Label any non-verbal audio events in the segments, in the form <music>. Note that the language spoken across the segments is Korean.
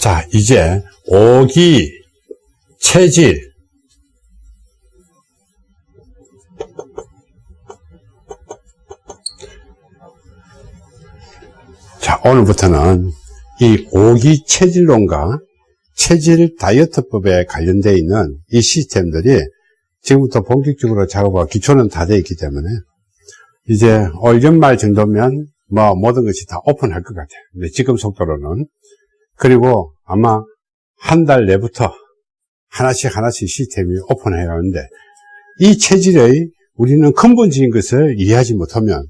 자, 이제 오기, 체질, 자, 오늘부터는 이 오기 체질론과 체질 다이어트법에 관련되어 있는 이 시스템들이 지금부터 본격적으로 작업하고 기초는 다 되어 있기 때문에 이제 올 연말 정도면 뭐 모든 것이 다 오픈할 것 같아요. 근데 지금 속도로는 그리고 아마 한 달 내부터 하나씩 하나씩 시스템이 오픈해 가는데 이 체질의 우리는 근본적인 것을 이해하지 못하면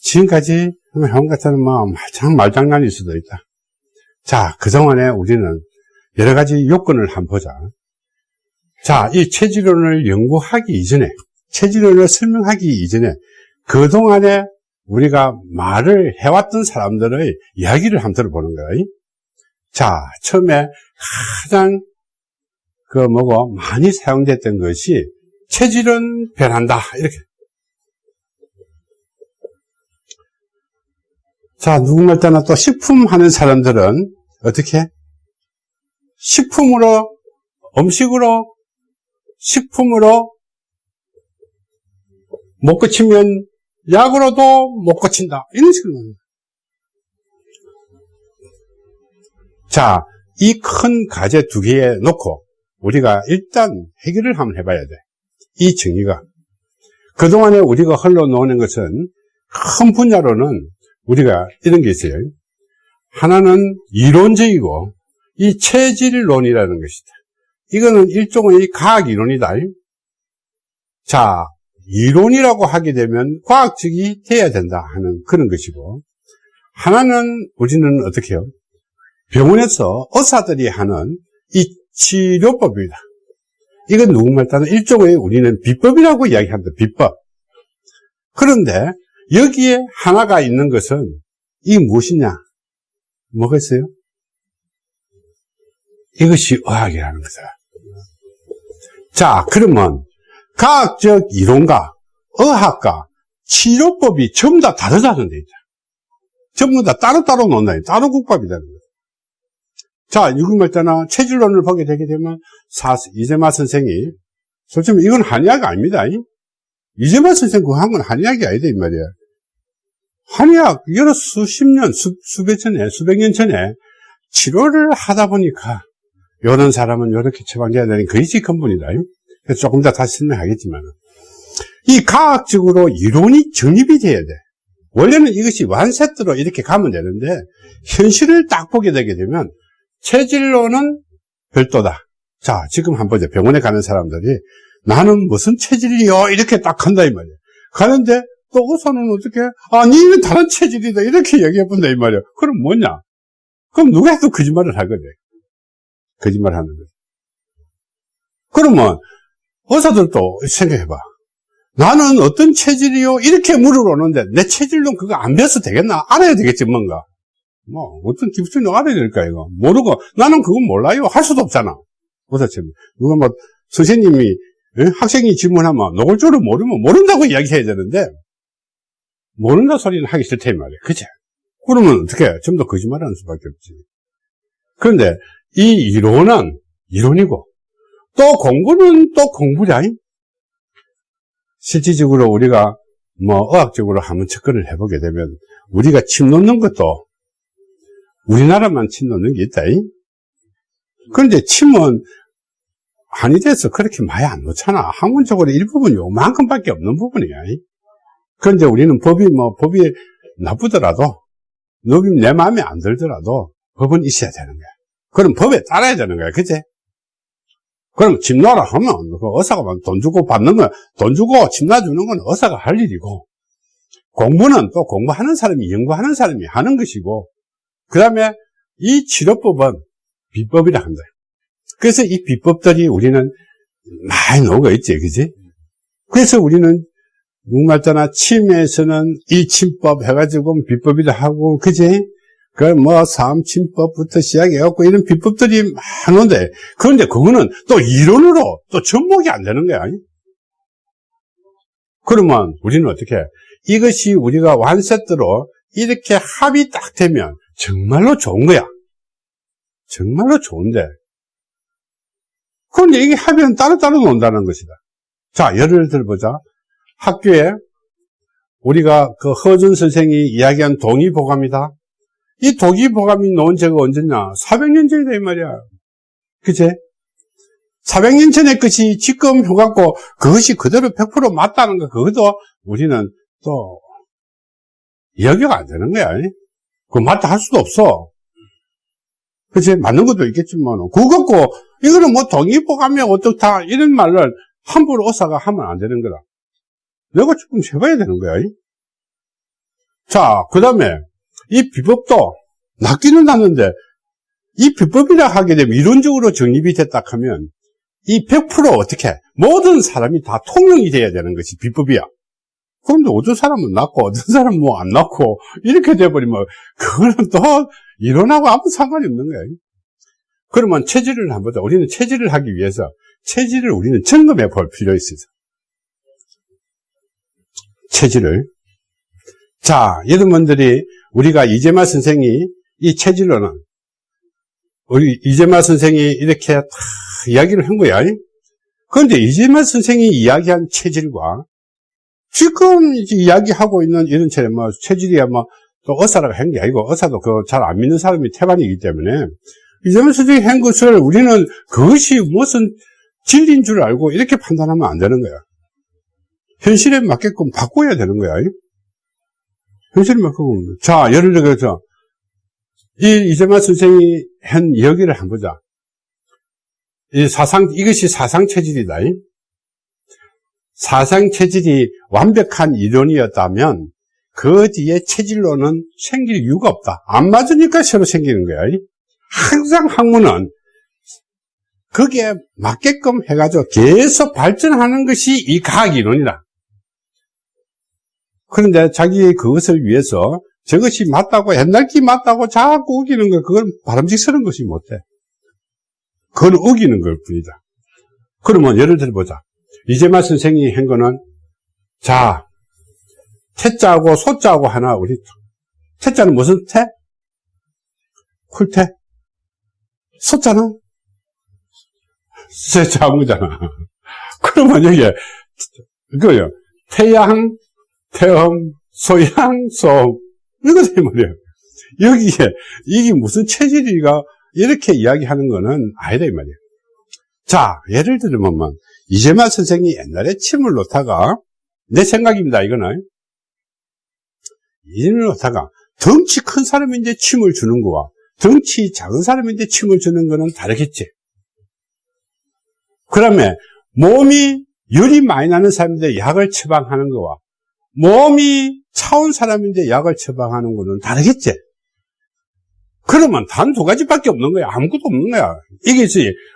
지금까지 형 같은 뭐참 말장난일 수도 있다. 자, 그동안에 우리는 여러 가지 요건을 한번 보자. 자, 이 체질론을 연구하기 이전에, 체질론을 설명하기 이전에, 그동안에 우리가 말을 해왔던 사람들의 이야기를 한번 들어보는 거예요. 자, 처음에 가장 그 뭐고 많이 사용됐던 것이 체질은 변한다. 이렇게. 자, 누구말 따나 또 식품 하는 사람들은 어떻게? 식품으로, 음식으로, 식품으로 못 고치면 약으로도 못 고친다. 이런 식으로. 자, 이 큰 과제 두 개에 놓고 우리가 일단 해결을 한번 해봐야 돼. 이 정의가. 그동안에 우리가 흘러놓는 것은 큰 분야로는 우리가 이런 게 있어요. 하나는 이론적이고 이 체질론이라는 것이다. 이거는 일종의 과학 이론이다. 자, 이론이라고 하게 되면 과학적이 돼야 된다 하는 그런 것이고 하나는 우리는 어떻게 해요? 병원에서 의사들이 하는 이 치료법입니다. 이건 누구말 따는 일종의 우리는 비법이라고 이야기합니다. 비법. 그런데 여기에 하나가 있는 것은 이게 무엇이냐? 뭐가 있어요? 이것이 의학이라는 거다. 자, 그러면 과학적 이론과 의학과 치료법이 전부 다 다르다는 데있죠. 전부 다 따로따로 논다. 따로 국밥이라는. 자, 유금말자나 체질론을 보게 되게 되면 사, 이재마 선생이 솔직히 이건 한의학 아닙니다. 이재만 선생 그거 한건 한의학이 아니다, 이 말이야. 한의학, 여러 수십 년, 수, 수백 전에, 수백 년 전에 치료를 하다 보니까, 이런 사람은 이렇게 처방돼야 되는 그것이 근본이다. 그래서 조금 더 다시 설명하겠지만, 이 과학적으로 이론이 정립이 돼야 돼. 원래는 이것이 완세트로 이렇게 가면 되는데, 현실을 딱 보게 되게 되면, 체질로는 별도다. 자, 지금 한번 보자. 병원에 가는 사람들이 나는 무슨 체질이요? 이렇게 딱 한다, 이 말이야. 가는데, 또 의사는 어떻게, 아, 니는 다른 체질이다. 이렇게 얘기해 본다, 이 말이야. 그럼 뭐냐? 그럼 누가 해도 거짓말을 하거든. 거짓말 하는 거지. 그러면, 의사들도 생각해봐. 나는 어떤 체질이요? 이렇게 물어보는데, 내 체질론 그거 안 배워서 되겠나? 알아야 되겠지, 뭔가. 뭐, 어떤 기술이 알아야 될까, 이거. 모르고, 나는 그건 몰라요. 할 수도 없잖아. 의사처럼. 누가 뭐, 선생님이 예? 학생이 질문하면 노골적으로 모르면 모른다고 이야기해야 되는데 모른다 소리는 하기 싫다 이 말이야 그치? 그러면 어떻게 해? 좀더 거짓말하는 수밖에 없지 그런데 이 이론은 이론이고 또 공부는 또 공부냐 실질적으로 우리가 뭐 의학적으로 한번 접근을 해보게 되면 우리가 침 놓는 것도 우리나라만 침 놓는 게 있다 그런데 침은 한의대에서 그렇게 많이 안 놓잖아. 학문적으로 일부분 요만큼밖에 없는 부분이야. 그런데 우리는 법이 뭐, 법이 나쁘더라도, 법이 내 마음에 안 들더라도, 법은 있어야 되는 거야. 그럼 법에 따라야 되는 거야. 그치? 그럼 집 놔라 하면, 그 의사가 돈 주고 받는 건, 돈 주고 집 놔주는 건 의사가 할 일이고, 공부는 또 공부하는 사람이, 연구하는 사람이 하는 것이고, 그 다음에 이 치료법은 비법이라 한다. 그래서 이 비법들이 우리는 많이 녹아 있지, 그지? 그래서 우리는 누말따나 침에서는 이 침법 해가지고 비법이라 하고, 그지? 그뭐 사암침법부터 시작해갖고 이런 비법들이 많은데, 그런데 그거는 또 이론으로 또 접목이 안 되는 거야. 그러면 우리는 어떻게 해? 이것이 우리가 완세트로 이렇게 합이 딱 되면 정말로 좋은 거야. 정말로 좋은데. 그런데 이게 하면 따로따로 논다는 것이다. 자, 예를 들어보자. 학교에 우리가 그 허준 선생이 이야기한 동의보감이다. 이 동의보감이 놓은 제가 언제냐? 400년 전이다, 이 말이야. 그제? 400년 전의 것이 지금 효갖고 그것이 그대로 100% 맞다는 거, 그것도 우리는 또 이야기가 안 되는 거야. 그 맞다 할 수도 없어. 그치? 맞는 것도 있겠지만, 그거 갖고, 이거는 뭐 동의보감이 어떻다, 이런 말을 함부로 의사가 하면 안 되는 거다. 내가 조금 해봐야 되는 거야. 자, 그 다음에, 이 비법도, 낚기는 났는데, 이 비법이라 하게 되면 이론적으로 정립이 됐다 하면, 이 100% 어떻게, 모든 사람이 다 통용이 돼야 되는 것이 비법이야. 그런데 어떤 사람은 낫고, 어떤 사람은 뭐안 낫고, 이렇게 돼버리면, 그거는 또, 이론하고 아무 상관이 없는 거야. 그러면 체질을 한번 보자. 우리는 체질을 하기 위해서, 체질을 우리는 점검해 볼 필요가 있어서. 체질을. 자, 여러분들이, 우리가 이재마 선생이 이 체질로는, 우리 이재마 선생이 이렇게 다 이야기를 한 거야. 그런데 이재마 선생이 이야기한 체질과 지금 이야기하고 있는 이런 체질, 뭐, 체질이야, 뭐, 또 의사라고 한게 아니고, 의사도 그 잘 안 믿는 사람이 태반이기 때문에, 이재명 선생이 한 것을 우리는 그것이 무슨 진리인 줄 알고 이렇게 판단하면 안 되는 거야. 현실에 맞게끔 바꿔야 되는 거야. 현실에 맞게끔. 자, 예를 들어서, 이 이재만 선생이 한 이야기를 한번 보자. 이 사상, 이것이 사상 체질이다. 사상 체질이 완벽한 이론이었다면 그 뒤에 체질로는 생길 이유가 없다. 안 맞으니까 새로 생기는 거야. 항상 학문은 거기에 맞게끔 해가지고 계속 발전하는 것이 이 과학 이론이다. 그런데 자기 그것을 위해서 저것이 맞다고 옛날 기 맞다고 자꾸 우기는 거 그건 바람직스러운 것이 못해. 그건 우기는 걸 뿐이다. 그러면 예를 들어보자. 이재마 선생이 한 거는 자 태자하고 소자하고 하나 우리 태자는 무슨 태? 쿨태? 소자는 세자한 거잖아. <laughs> 그러면 여기에 그거요 태양, 태음, 소양, 소음 이거다 말이야. 여기에 이게 무슨 체질이가 이렇게 이야기하는 거는 아니다 이 말이야. 자 예를 들면 이재만 선생이 옛날에 침을 놓다가 내 생각입니다 이거는. 침을 놓다가 덩치 큰 사람인데 침을 주는 거와 덩치 작은 사람인데 침을 주는 거는 다르겠지. 그러면 몸이 열이 많이 나는 사람인데 약을 처방하는 거와 몸이 차온 사람인데 약을 처방하는 거는 다르겠지. 그러면 단 두 가지밖에 없는 거야. 아무것도 없는 거야. 이게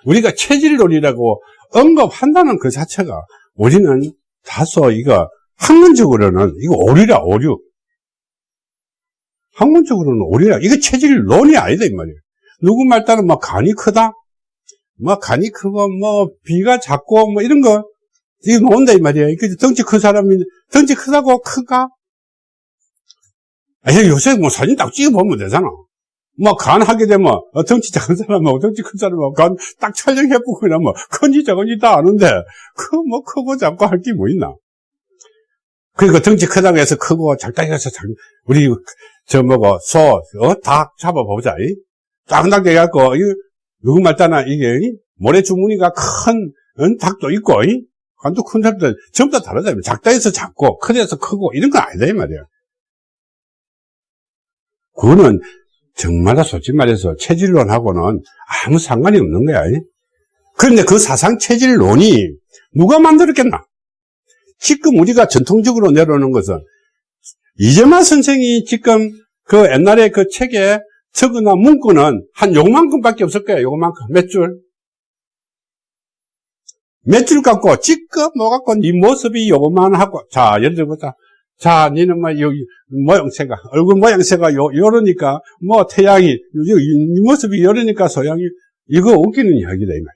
우리가 체질론이라고 언급한다는 그 자체가 우리는 다소 이거 학문적으로는 이거 오류라 오류. 학문적으로는 오류라. 이거 체질론이 아니다 이 말이에요. 누구 말 따르면 뭐 간이 크다? 뭐 간이 크고 뭐 비가 작고 뭐 이런 거. 이거 나온다 이 말이에요. 그 덩치 큰 사람이 덩치 크다고 크가? 아니 요새 뭐 사진 딱 찍어 보면 되잖아 뭐간 하게 되면 어, 덩치 작은 사람하고 덩치 큰 사람하고 간 딱 촬영해 보고 이러면 큰지 작은지 다 아는데 그 뭐 크고 작고 할 게 뭐 있나? 그리고 덩치 크다고 해서 크고 작다고 해서 작 우리 저 뭐고 소닭 잡아보자 짱당게 해갖고 누구 말 따나 이게 모래 주머니가 큰 닭도 있고 간도 큰 닭도 전부 다 다르다 작다 해서 작고 크다 해서 크고 이런 건 아니다 이 말이야. 그거는 정말로 솔직히 말해서 체질론하고는 아무 상관이 없는 거야. 그런데 그 사상 체질론이 누가 만들었겠나? 지금 우리가 전통적으로 내려오는 것은 이재만 선생이 지금 그 옛날에 그 책에 적어놓은 문구는 한 요만큼밖에 없을 거야. 요만큼. 몇 줄? 몇 줄 갖고 지금 뭐 갖고 네 모습이 요만 하고 자 예를 들어보자. 자, 니는 뭐, 여기, 모양새가, 얼굴 모양새가 요, 요러니까, 뭐, 태양이, 이, 이 모습이 요러니까 소양이, 이거 웃기는 이야기다, 이 말이야.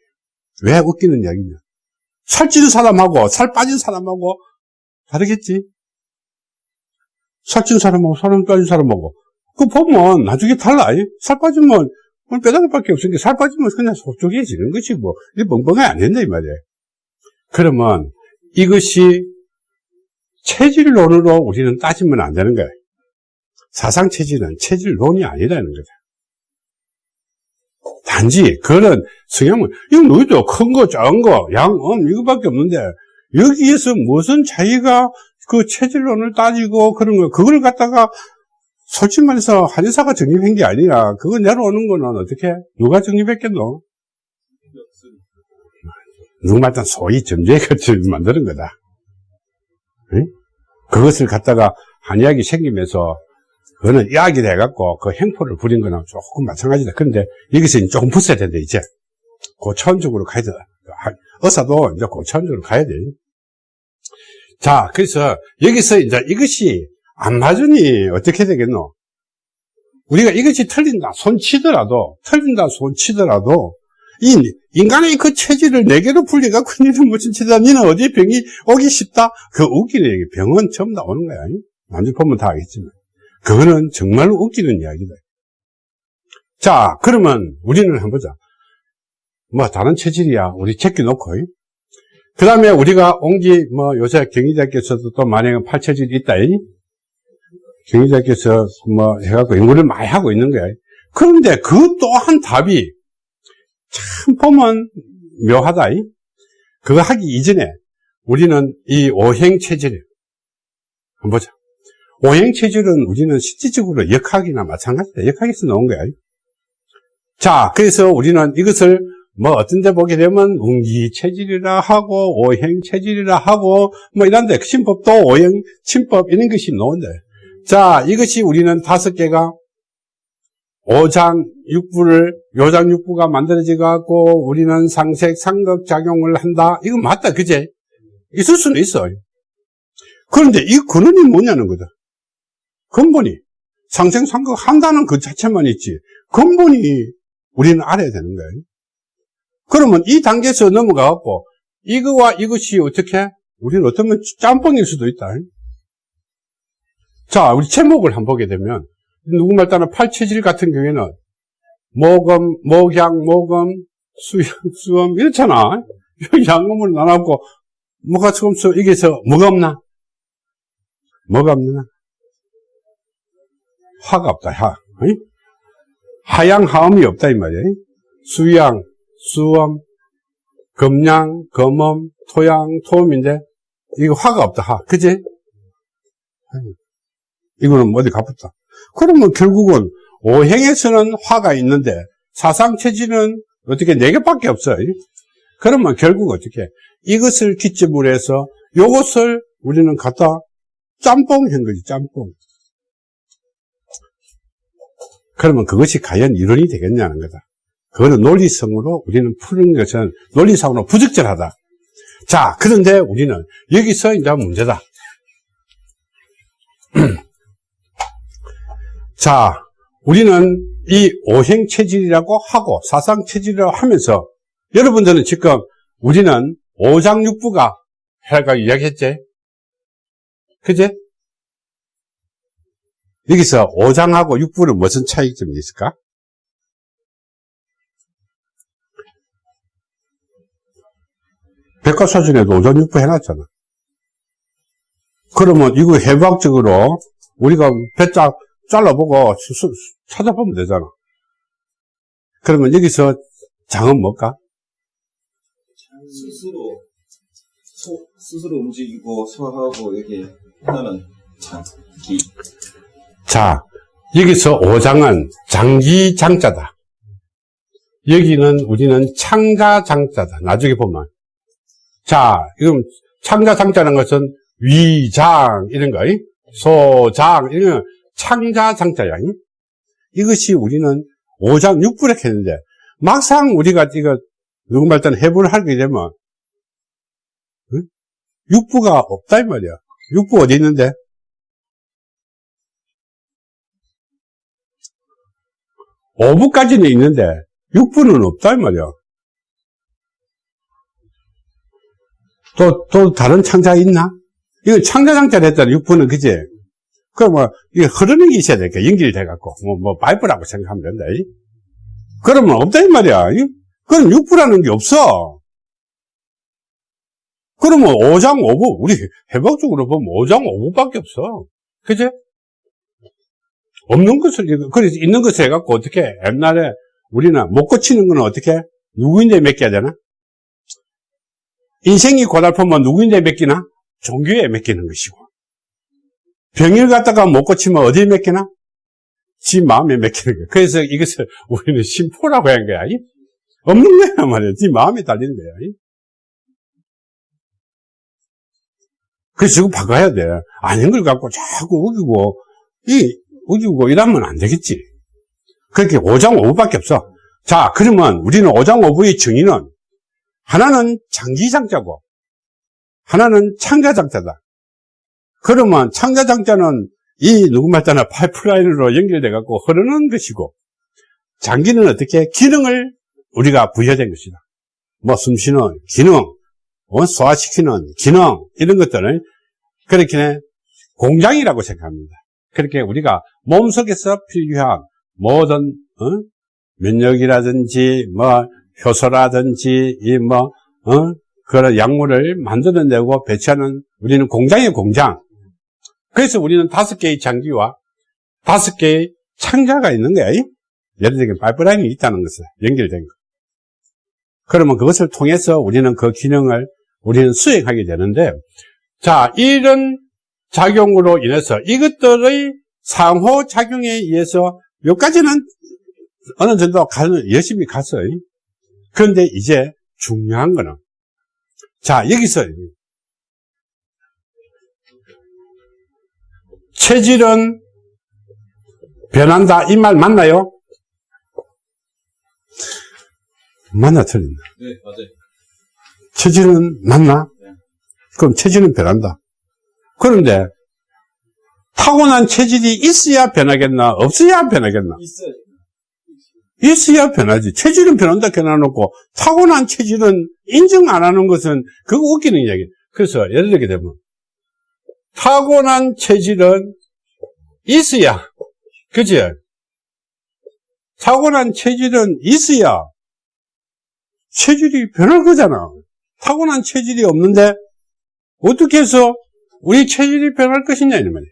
왜 웃기는 이야기냐? 살찐 사람하고, 살 빠진 사람하고, 다르겠지? 살찐 사람하고, 살 빠진 사람하고. 그 보면, 나중에 달라. 살 빠지면, 뼈다귀밖에 없으니까 살 빠지면 그냥 속쪽해지는 것이 뭐, 이 뻥뻥하게 안 된다, 이 말이에요. 그러면 이것이 체질론으로 우리는 따지면 안 되는 거예요. 사상체질은 체질론이 아니라는 거죠. 단지 그런 성향은 이거 너희도 큰 거, 작은 거, 양, 음 이거밖에 없는데 여기에서 무슨 자기가 그 체질론을 따지고 그런 거 그걸 갖다가 솔직히 말해서 한의사가 정립한 게 아니라 그거 내려오는 거는 어떻게 누가 정립했겠노? 누구말단 소위 점재가 <laughs> 만드는 거다. 응? 그것을 갖다가 한의학이 생기면서 그거는 이야기를 해갖고 그 행포를 부린 거랑 조금 마찬가지다. 그런데 여기서 조금 붙어야 된다, 이제. 고차원 적으로 가야 돼. 의사도 이제 고차원 적으로 가야 돼. 자, 그래서 여기서 이제 이것이 안 맞으니 어떻게 되겠노? 우리가 이것이 틀린다, 손 치더라도, 틀린다, 손 치더라도, 이 인간의 그 체질을 네 개로 풀려갖고 니는 무슨 치다, 니는 어디 병이 오기 쉽다? 그 웃기는 얘기, 병은 처음 다 오는 거야. 나중에 보면 다 알겠지만. 그거는 정말로 웃기는 이야기다. 자, 그러면 우리는 한번 보자. 뭐, 다른 체질이야. 우리 제껴놓고. 그 다음에 우리가 옹기, 뭐, 요새 경희대학교에서도 또 만약에 팔체질이 있다. 경희대학교에서 뭐, 해갖고 연구를 많이 하고 있는 거야. 그런데 그 또한 답이 참 보면 묘하다. 그거 하기 이전에 우리는 이 오행체질, 한번 보자. 오행체질은 우리는 실질적으로 역학이나 마찬가지다. 역학에서 나온 거야. 자, 그래서 우리는 이것을 뭐 어떤 데 보게 되면 운기체질이라 하고 오행체질이라 하고 뭐 이런 데 신법도 오행, 친법 이런 것이 나온대. 자, 이것이 우리는 다섯 개가 오장 육부를 요장 육부가 만들어져 갖고 우리는 상색 상극 작용을 한다. 이거 맞다, 그제? 있을 수는 있어. 그런데 이 근원이 뭐냐는 거다. 근본이 상생 상극 한다는 그 자체만 있지 근본이 우리는 알아야 되는 거예요. 그러면 이 단계에서 넘어가 갖고 이거와 이것이 어떻게 우리는 어쩌면 짬뽕일 수도 있다. 자, 우리 제목을 한번 보게 되면 누구 말 따라 팔체질 같은 경우에는 모금, 목양, 모금, 수염, 수염 이렇잖아. <laughs> 양금을 나눠갖고 뭐가 조금 써 이게서 뭐가 없나? 뭐가 없나? 화가 없다, 화. 하양, 하음이 없다, 이 말이에요. 수양, 수엄, 금양, 금엄, 토양, 토음인데, 이거 화가 없다, 화. 그지? 이거는 어디 가붙다. 그러면 결국은 오행에서는 화가 있는데, 사상체질은 어떻게 네 개밖에 없어요. 그러면 결국 어떻게? 이것을 기점으로 해서 이것을 우리는 갖다 짬뽕 한 거지, 짬뽕. 그러면 그것이 과연 이론이 되겠냐는 거다. 그거는 논리성으로 우리는 푸는 것은 논리상으로 부적절하다. 자, 그런데 우리는 여기서 이제 문제다. <clears throat> 자, 우리는 이 오행 체질이라고 하고 사상 체질이라고 하면서 여러분들은 지금 우리는 오장육부가 해가 이야기했지? 그제? 여기서 5장하고 6부는 무슨 차이점이 있을까? 백과사전에도 5장 6부 해놨잖아. 그러면 이거 해부학적으로 우리가 배짝 잘라보고 찾아보면 되잖아. 그러면 여기서 장은 뭘까? 스스로 소, 스스로 움직이고 소화하고 이렇게 하는 장기 자, 여기서 5장은 장기 장자다. 여기는 우리는 창자 장자다. 나중에 보면. 자, 이건 창자 장자라는 것은 위장, 이런 거, 소장, 이런 창자 장자야. 이것이 우리는 5장 6부를 했는데, 막상 우리가 이거, 누구 말단 해부를 하게 되면, 6부가 없다, 이 말이야. 6부 어디 있는데? 5부까지는 있는데 6부는 없다 이 말이야. 또, 또 다른 창자 있나? 이건 창자장자를 했잖아, 6부는, 그지? 그럼 뭐, 이게 흐르는 게 있어야 되니까, 연결이 돼갖고, 뭐, 뭐, 파이프라고 생각하면 된다. 그러면 없다, 이 말이야. 이? 그럼 6부라는 게 없어. 그러면 5장 5부, 우리 해박적으로 보면 5장 5부밖에 없어. 그지? 없는 것을, 그래서 있는 것을 해갖고 어떻게, 옛날에 우리는 못 고치는 건 어떻게? 누구인데 맡겨야 되나? 인생이 고달프면 누구인데 맡기나? 종교에 맡기는 것이고. 병을 갖다가 못 고치면 어디에 맡기나? 지 마음에 맡기는 거야. 그래서 이것을 우리는 심포라고 한 거야. 이? 없는 거야, 말이야. 지 마음에 달리는 거야. 이? 그래서 이거 바꿔야 돼. 아닌 걸 갖고 자꾸 우기고, 이, 우기고 이러면 안 되겠지. 그렇게 5장 5부밖에 없어. 자, 그러면 우리는 5장 5부의 정의는 하나는 장기장자고, 하나는 창자장자다. 그러면 창자장자는 이 누구 말따나 파이프라인으로 연결돼 갖고 흐르는 것이고, 장기는 어떻게 기능을 우리가 부여된 것이다. 뭐 숨쉬는 기능, 어, 소화시키는 기능 이런 것들을 그렇게 공장이라고 생각합니다. 그렇게 우리가 몸 속에서 필요한 모든 어? 면역이라든지 뭐 효소라든지 이뭐 어? 그런 약물을 만들어내고 배치하는 우리는 공장의 공장. 그래서 우리는 다섯 개의 장기와 다섯 개의 창자가 있는 거야. 이? 예를 들면 파이프라인이 있다는 것을 연결된 거. 그러면 그것을 통해서 우리는 그 기능을 우리는 수행하게 되는데, 자, 이런 작용으로 인해서 이것들의 상호작용에 의해서 여기까지는 어느 정도 가, 열심히 갔어요. 그런데 이제 중요한 거는, 자, 여기서 체질은 변한다. 이 말 맞나요? 맞나 틀린다. 네, 맞아요. 체질은 맞나? 그럼 체질은 변한다. 그런데 타고난 체질이 있어야 변하겠나? 없어야 변하겠나? 있어요. 있어야 변하지. 체질은 변한다 해놔놓고 타고난 체질은 인정 안 하는 것은 그거 웃기는 이야기. 그래서 예를 들게 되면 타고난 체질은 있어야 그지? 타고난 체질은 있어야 체질이 변할 거잖아. 타고난 체질이 없는데 어떻게 해서 우리 체질이 변할 것이냐 이 말이야.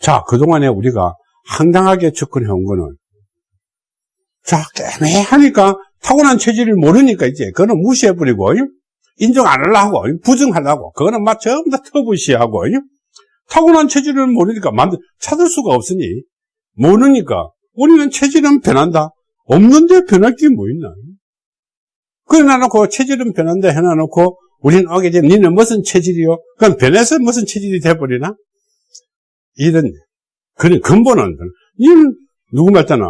자, 그동안에 우리가 황당하게 접근해 온 거는 자, 애매하니까 타고난 체질을 모르니까 이제 그거는 무시해버리고 인정 안 하려고 부정하려고. 그거는 막 전부 다 터부시하고 타고난 체질을 모르니까 만들 찾을 수가 없으니. 모르니까 우리는 체질은 변한다. 없는데 변할 게 뭐 있나? 그래 놔놓고 체질은 변한다 해놔놓고 우리는 오게 되면 니는 무슨 체질이요? 그럼 변해서 무슨 체질이 돼버리나? 이런 그런 근본은 니는 누구 말잖아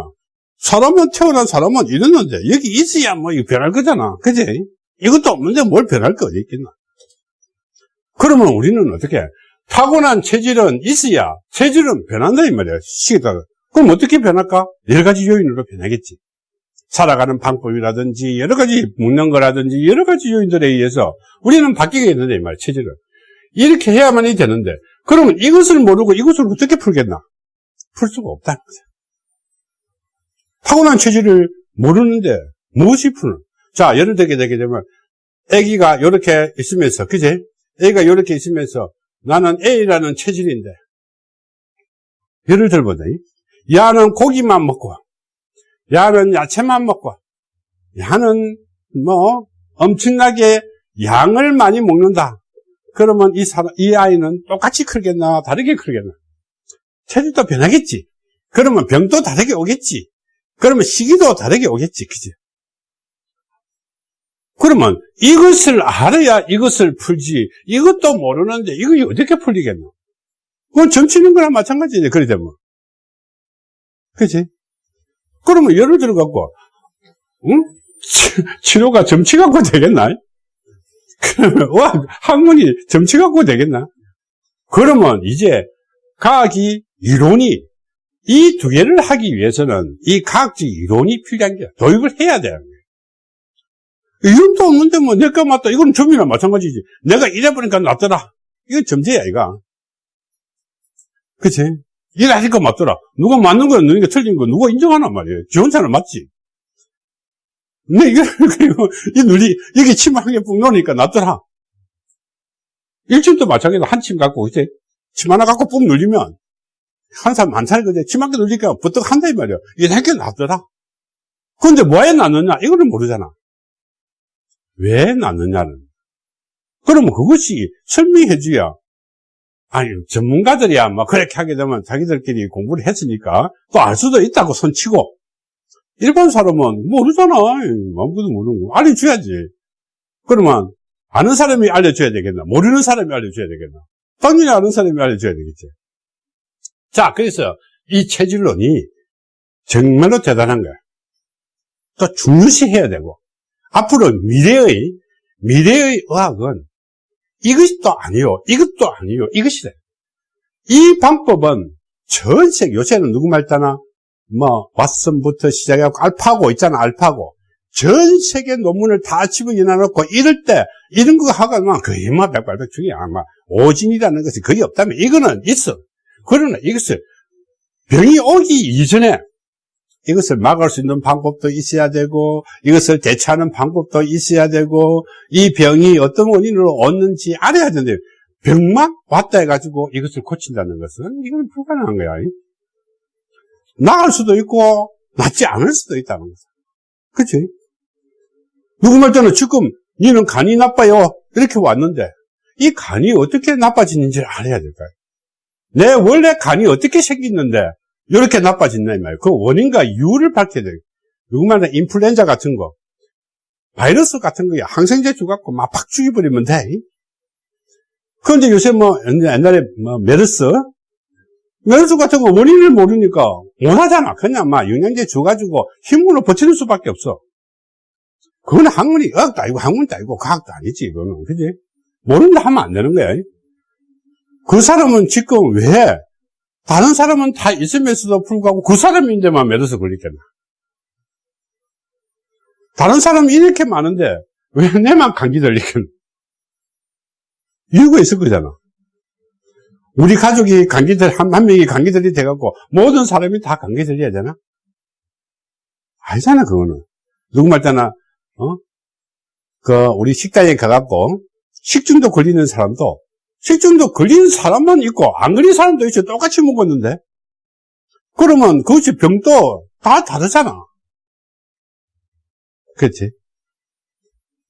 사람은 태어난 사람은 이랬는데 여기 있어야 뭐 변할 거잖아. 그지? 이것도 없는데 뭘 변할 거 어디 있겠나 그러면 우리는 어떻게 타고난 체질은 있어야 체질은 변한다 이 말이야 시기다가 그럼 어떻게 변할까? 여러 가지 요인으로 변하겠지 살아가는 방법이라든지 여러 가지 먹는 거라든지 여러 가지 요인들에 의해서 우리는 바뀌게 되는데 이 말이야 체질은 이렇게 해야만이 되는데 그러면 이것을 모르고 이것을 어떻게 풀겠나? 풀 수가 없다는 거죠. 타고난 체질을 모르는데 무엇이 푸는? 자, 예를 들게 되게 되면 아기가 이렇게 있으면서 그제? 아기가 이렇게 있으면서 나는 A라는 체질인데 예를 들보다 야는 고기만 먹고 야는 야채만 먹고 야는 뭐 엄청나게 양을 많이 먹는다. 그러면 이 사람, 이 아이는 똑같이 크겠나, 다르게 크겠나? 체질도 변하겠지. 그러면 병도 다르게 오겠지. 그러면 시기도 다르게 오겠지. 그지? 그러면 이것을 알아야 이것을 풀지. 이것도 모르는데 이거 어떻게 풀리겠노? 그건 점치는 거랑 마찬가지지. 그래 되면. 그지? 그러면 예를 들어갖고, 응? 치료가 점치 갖고 되겠나? 와, 학문이 점치 갖고 되겠나? 그러면 이제 과학이 이론이 이 두 개를 하기 위해서는 이 과학적 이론이 필요한 게 도입을 해야 거예요. 이론도 없는데 뭐 내가 맞다. 이건 점이나 마찬가지지. 내가 이래보니까 낫더라. 이건 점제야, 이거. 그치? 일하니까 맞더라. 누가 맞는 거야, 누가 틀린 거, 누가 인정하나 말이에요. 지 혼자는 맞지. 근데 이거, <laughs> 그리고, 이 눌리, 여기 침 한 개 뿡 놓으니까 낫더라. 일침도 마찬가지로 한 침 갖고, 이제, 침 하나 갖고 뿡 눌리면, 한한 사람 그제 침한 개 눌리니까 부쩍 한다, 이 말이야. 이게 낫더라. 근데 왜 낫느냐? 이거는 모르잖아. 왜 낫느냐는. 그러면 그것이 설명해 줘야, 아니, 전문가들이야, 뭐, 그렇게 하게 되면 자기들끼리 공부를 했으니까 또 알 수도 있다고 손치고, 일반 사람은 모르잖아. 아무것도 모르는 거. 알려줘야지. 그러면, 아는 사람이 알려줘야 되겠나? 모르는 사람이 알려줘야 되겠나? 당연히 아는 사람이 알려줘야 되겠지. 자, 그래서 이 체질론이 정말로 대단한 거야. 또 중요시해야 되고, 앞으로 미래의, 미래의 의학은 이것이 또 아니요. 이것도 아니요. 이것이래. 이 방법은 전 세계, 요새는 누구 말따나, 뭐, 왓슨부터 시작해갖고 알파고 있잖아, 알파고. 전 세계 논문을 다 집어넣어 놓고 이럴 때, 이런 거 하고만 거의 뭐 백발백 중이야. 아마 오진이라는 것이 거의 없다면 이거는 있어. 그러나 이것을 병이 오기 이전에 이것을 막을 수 있는 방법도 있어야 되고 이것을 대처하는 방법도 있어야 되고 이 병이 어떤 원인으로 왔는지 알아야 되는데 병만 왔다 해가지고 이것을 고친다는 것은 이건 불가능한 거야. 나을 수도 있고 낫지 않을 수도 있다는 거죠. 그치? 누구 말 때는 지금 니는 간이 나빠요 이렇게 왔는데 이 간이 어떻게 나빠지는지를 알아야 될까요? 내 원래 간이 어떻게 생겼는데 이렇게 나빠진다 이 말이에요. 그 원인과 이유를 밝혀야 돼요. 누구말나 인플루엔자 같은 거, 바이러스 같은 거에 항생제 주갖고 막 팍 죽여버리면 돼. 그런데 요새 뭐 옛날에 뭐 메르스 메르스 같은 거 원인을 모르니까 못하잖아. 그냥 막 영양제 줘가지고 힘으로 버티는 수밖에 없어. 그건 학문이 의학도 아니고 학문도 아니고 과학도 아니지 이거는 그지? 모른다 하면 안 되는 거야. 그 사람은 지금 왜 다른 사람은 다 있으면서도 불구하고 그 사람인데만 메르스 걸리겠나? 다른 사람이 이렇게 많은데 왜 내만 감기 걸리겠나? 이유가 있을 거잖아. 우리 가족이 감기들, 한, 한 명이 감기들이 돼갖고 모든 사람이 다 감기 들려야 되나? 아니잖아, 그거는. 누구 말잖아, 어? 그, 우리 식당에 가갖고 식중독 걸리는 사람도 식중독 걸린 사람만 있고 안 걸린 사람도 있어. 똑같이 먹었는데. 그러면 그것이 병도 다 다르잖아. 그렇지?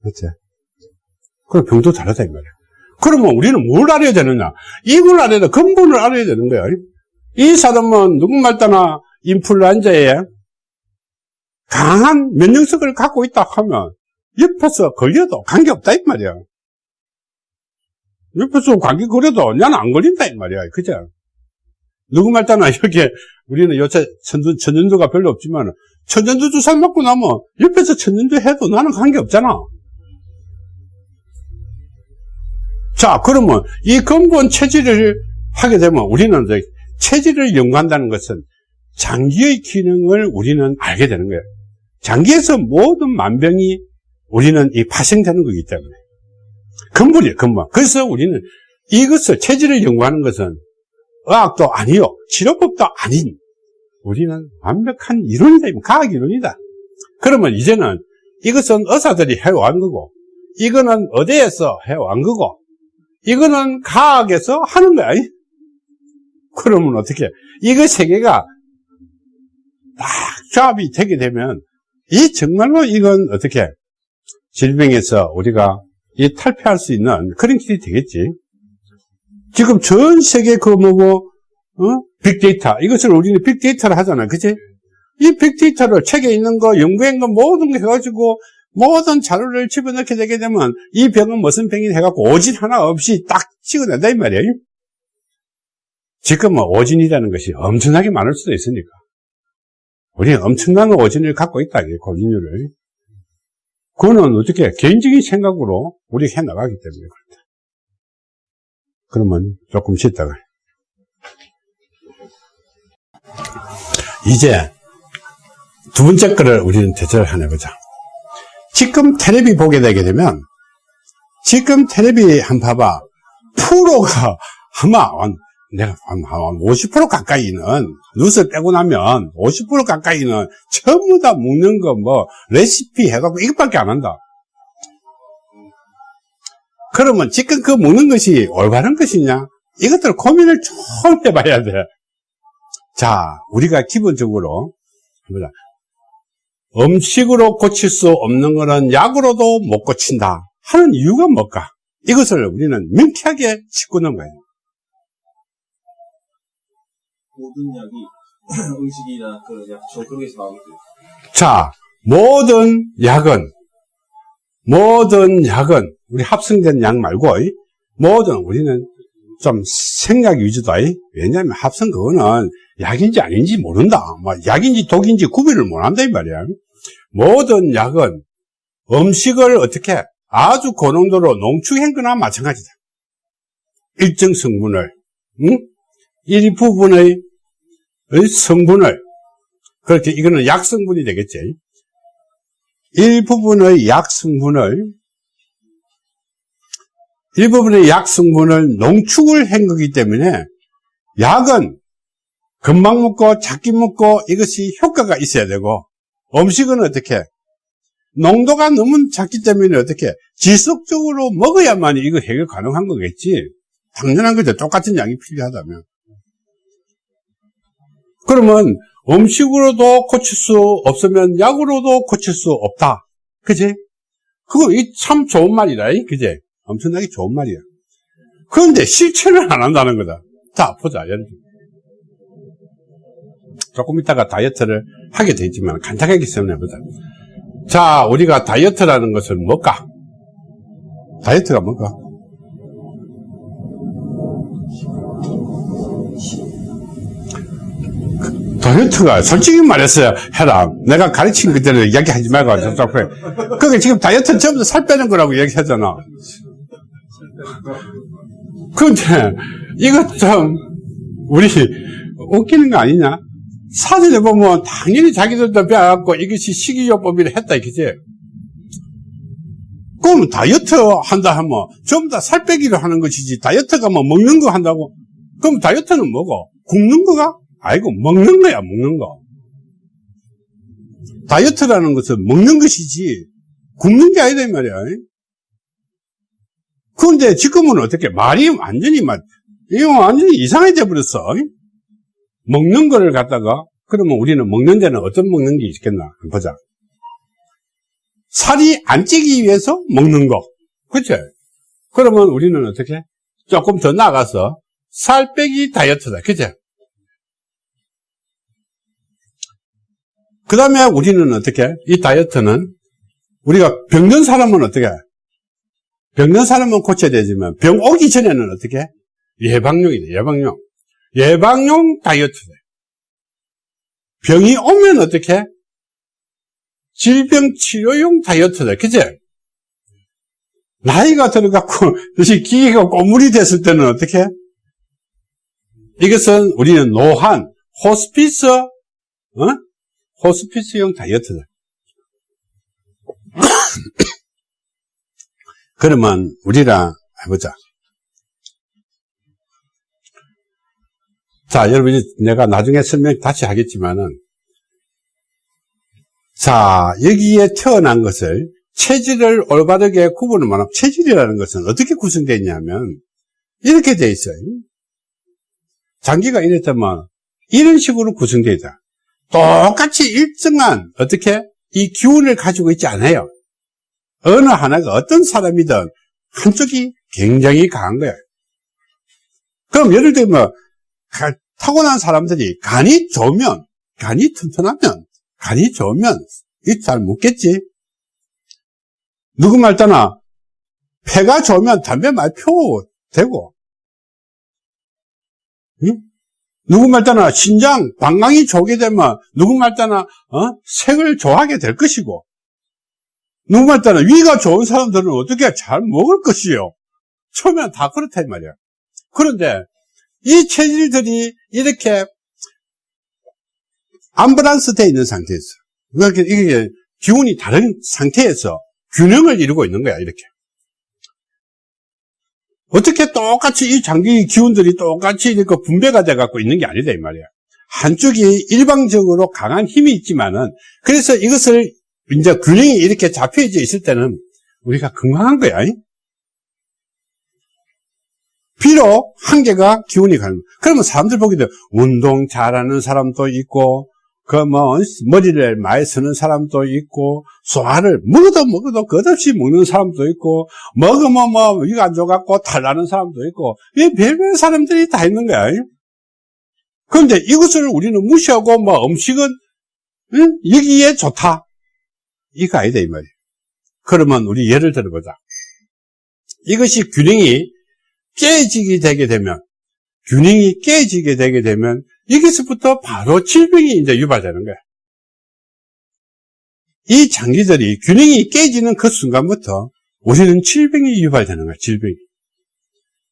그렇지? 그럼 병도 다르다 이 말이야. 그러면 우리는 뭘 알아야 되느냐? 이걸 알아야 돼. 근본을 알아야 되는 거야. 이 사람은 누구 말따나? 인플루엔자에 강한 면역력을 갖고 있다 하면 옆에서 걸려도 관계없다 이 말이야 옆에서 감기 걸려도 나는 안 걸린다 이 말이야. 그죠? 누구 말따나 이렇게 우리는 요새 천전, 천전두가 별로 없지만 천전두 주사 맞고 나면 옆에서 천전두 해도 나는 관계 없잖아. 자 그러면 이 근본 체질을 하게 되면 우리는 이제 체질을 연구한다는 것은 장기의 기능을 우리는 알게 되는 거예요. 장기에서 모든 만병이 우리는 이 파생되는 거기 때문에 근본이에요, 근본. 그래서 우리는 이것을, 체질을 연구하는 것은 의학도 아니요, 치료법도 아닌, 우리는 완벽한 이론이다, 과학 이론이다. 그러면 이제는 이것은 의사들이 해온 거고, 이거는 어디에서 해온 거고, 이거는 과학에서 하는 거야. 그러면 어떻게, 이거 세 개가 딱 조합이 되게 되면, 이 정말로 이건 어떻게, 질병에서 우리가 이 탈피할 수 있는 그런 길이 되겠지. 지금 전 세계 그 뭐고 어? 빅데이터 이것을 우리는 빅데이터를 하잖아, 그치? 이 빅데이터를 책에 있는 거, 연구한 거 모든 거 해가지고 모든 자료를 집어넣게 되게 되면 이 병은 무슨 병이 해갖고 오진 하나 없이 딱 찍어낸다 이 말이에요. 지금 뭐 오진이라는 것이 엄청나게 많을 수도 있으니까 우리는 엄청난 오진을 갖고 있다, 고진율을. 그거는 어떻게 개인적인 생각으로 우리가 해나가기 때문에 그렇다. 그러면 조금 쉬다가 이제 두 번째 거를 우리는 대처를 하나 보자. 지금 테레비 보게 되게 되면 지금 테레비 한 봐봐 프로가 <laughs> 아마 내가 한, 한 50% 가까이는, 누스 빼고 나면 50% 가까이는 전부 다 먹는 거, 뭐, 레시피 해갖고 이것밖에 안 한다. 그러면 지금 그 먹는 것이 올바른 것이냐? 이것들 고민을 좀 해봐야 돼. 자, 우리가 기본적으로. 음식으로 고칠 수 없는 것은 약으로도 못 고친다. 하는 이유가 뭘까? 이것을 우리는 명쾌하게 짚고 넘어가요. 모든 약이 <clears throat> 음식이나 그런 약초 그런 게서 나오겠죠. 자, 모든 약은, 모든 약은, 우리 합성된 약 말고, 이, 모든, 우리는 좀 생약 위주다. 이. 왜냐하면 합성 그거는 약인지 아닌지 모른다. 뭐, 약인지 독인지 구별을 못 한다, 이 말이야. 모든 약은 음식을 어떻게 아주 고농도로 농축한 거나 마찬가지다. 일정 성분을, 응? 일부분의 성분을, 그렇게 이거는 약 성분이 되겠지. 일부분의 약 성분을, 일부분의 약 성분을 농축을 한 거기 때문에 약은 금방 먹고 작게 먹고 이것이 효과가 있어야 되고 음식은 어떻게? 농도가 너무 작기 때문에 어떻게? 지속적으로 먹어야만 이거 해결 가능한 거겠지. 당연한 거죠. 똑같은 양이 필요하다면 그러면 음식으로도 고칠 수 없으면 약으로도 고칠 수 없다 그지? 그거 참 좋은 말이다 그지? 엄청나게 좋은 말이야 그런데 실천을 안 한다는 거다 자 보자 예를 조금 있다가 다이어트를 하게 되지만 간단하게 설명해보자. 자, 우리가 다이어트라는 것은 뭘까? 다이어트가 뭘까? 다이어트가 솔직히 말했어요. 해라. 내가 가르친 그대로 이야기하지 말고 저쪽 해. 그게 지금 다이어트는 전부 다살 빼는 거라고 얘기하잖아. 근데 이것 좀 우리 웃기는 거 아니냐? 사진에 보면 당연히 자기들도 배워갖고 이것이 식이요법이라 했다, 그지? 그럼 다이어트 한다 하면 전부 다 살 빼기를 하는 것이지 다이어트가 뭐 먹는 거 한다고? 그럼 다이어트는 뭐고? 굶는 거가? 아이고, 먹는 거야, 먹는 거. 다이어트라는 것은 먹는 것이지 굶는 게 아니다, 이 말이야. 그런데 지금은 어떻게, 말이 완전히 막, 이거 완전히 이상해져 버렸어. 먹는 거를 갖다가 그러면 우리는 먹는 데는 어떤 먹는 게 있겠나 보자 살이 안 찌기 위해서 먹는 거 그치? 그러면 우리는 어떻게 조금 더 나가서 살 빼기 다이어트다 그치? 그 다음에 우리는 어떻게 이 다이어트는 우리가 병든 사람은 어떻게 병든 사람은 고쳐야 되지만 병 오기 전에는 어떻게 예방용이다 예방용 예방용 다이어트다. 병이 오면 어떻게? 질병 치료용 다이어트다. 그제? 나이가 들어갖고, <laughs> 다시 기계가 꼬물이 됐을 때는 어떻게? 이것은 우리는 노한, 호스피스, 어? 호스피스용 다이어트다. <coughs> 그러면 우리랑 해보자. 자, 여러분, 내가 나중에 설명 다시 하겠지만은, 자, 여기에 태어난 것을 체질을 올바르게 구분을 말하면, 체질이라는 것은 어떻게 구성되어 있냐면, 이렇게 되어 있어요. 장기가 이랬다면, 이런 식으로 구성되어 있다. 똑같이 일정한, 어떻게? 이 기운을 가지고 있지 않아요. 어느 하나가 어떤 사람이든 한쪽이 굉장히 강한 거예요. 그럼 예를 들면, 타고난 사람들이 간이 좋으면, 간이 튼튼하면, 간이 좋으면, 이잘 묻겠지? 누구 말 따나, 폐가 좋으면 담배 많이 피워도 되고, 응? 누구 말 따나 신장, 방광이 좋게 되면, 누구 말 따나, 어? 색을 좋아하게 될 것이고, 누구 말 따나 위가 좋은 사람들은 어떻게 잘 먹을 것이요? 처음엔 다 그렇다, 이 말이야. 그런데, 이 체질들이 이렇게 암브란스 되어 있는 상태에서 그러니까 이게 기운이 다른 상태에서 균형을 이루고 있는 거야 이렇게 어떻게 똑같이 이 장기 기운들이 똑같이 이렇게 분배가 돼 갖고 있는 게 아니다 이 말이야. 한쪽이 일방적으로 강한 힘이 있지만은 그래서 이것을 이제 균형이 이렇게 잡혀져 있을 때는 우리가 건강한 거야. 이? 비록 한계가 기운이 가는 거야. 그러면 사람들 보기도 운동 잘하는 사람도 있고 그뭐 머리를 많이 쓰는 사람도 있고 소화를 먹어도 먹어도 끝없이 먹는 사람도 있고 먹으면 뭐 이거 안 좋아갖고 탈나는 사람도 있고 이 별별 사람들이 다 있는 거야. 그런데 이것을 우리는 무시하고 뭐 음식은 응? 여기에 좋다 이거 아니다 이 말이야. 그러면 우리 예를 들어보자. 이것이 균형이 깨지게 되게 되면 균형이 깨지게 되게 되면 여기서부터 바로 질병이 이제 유발되는 거야. 이 장기들이 균형이 깨지는 그 순간부터 우리는 질병이 유발되는 거야, 질병이.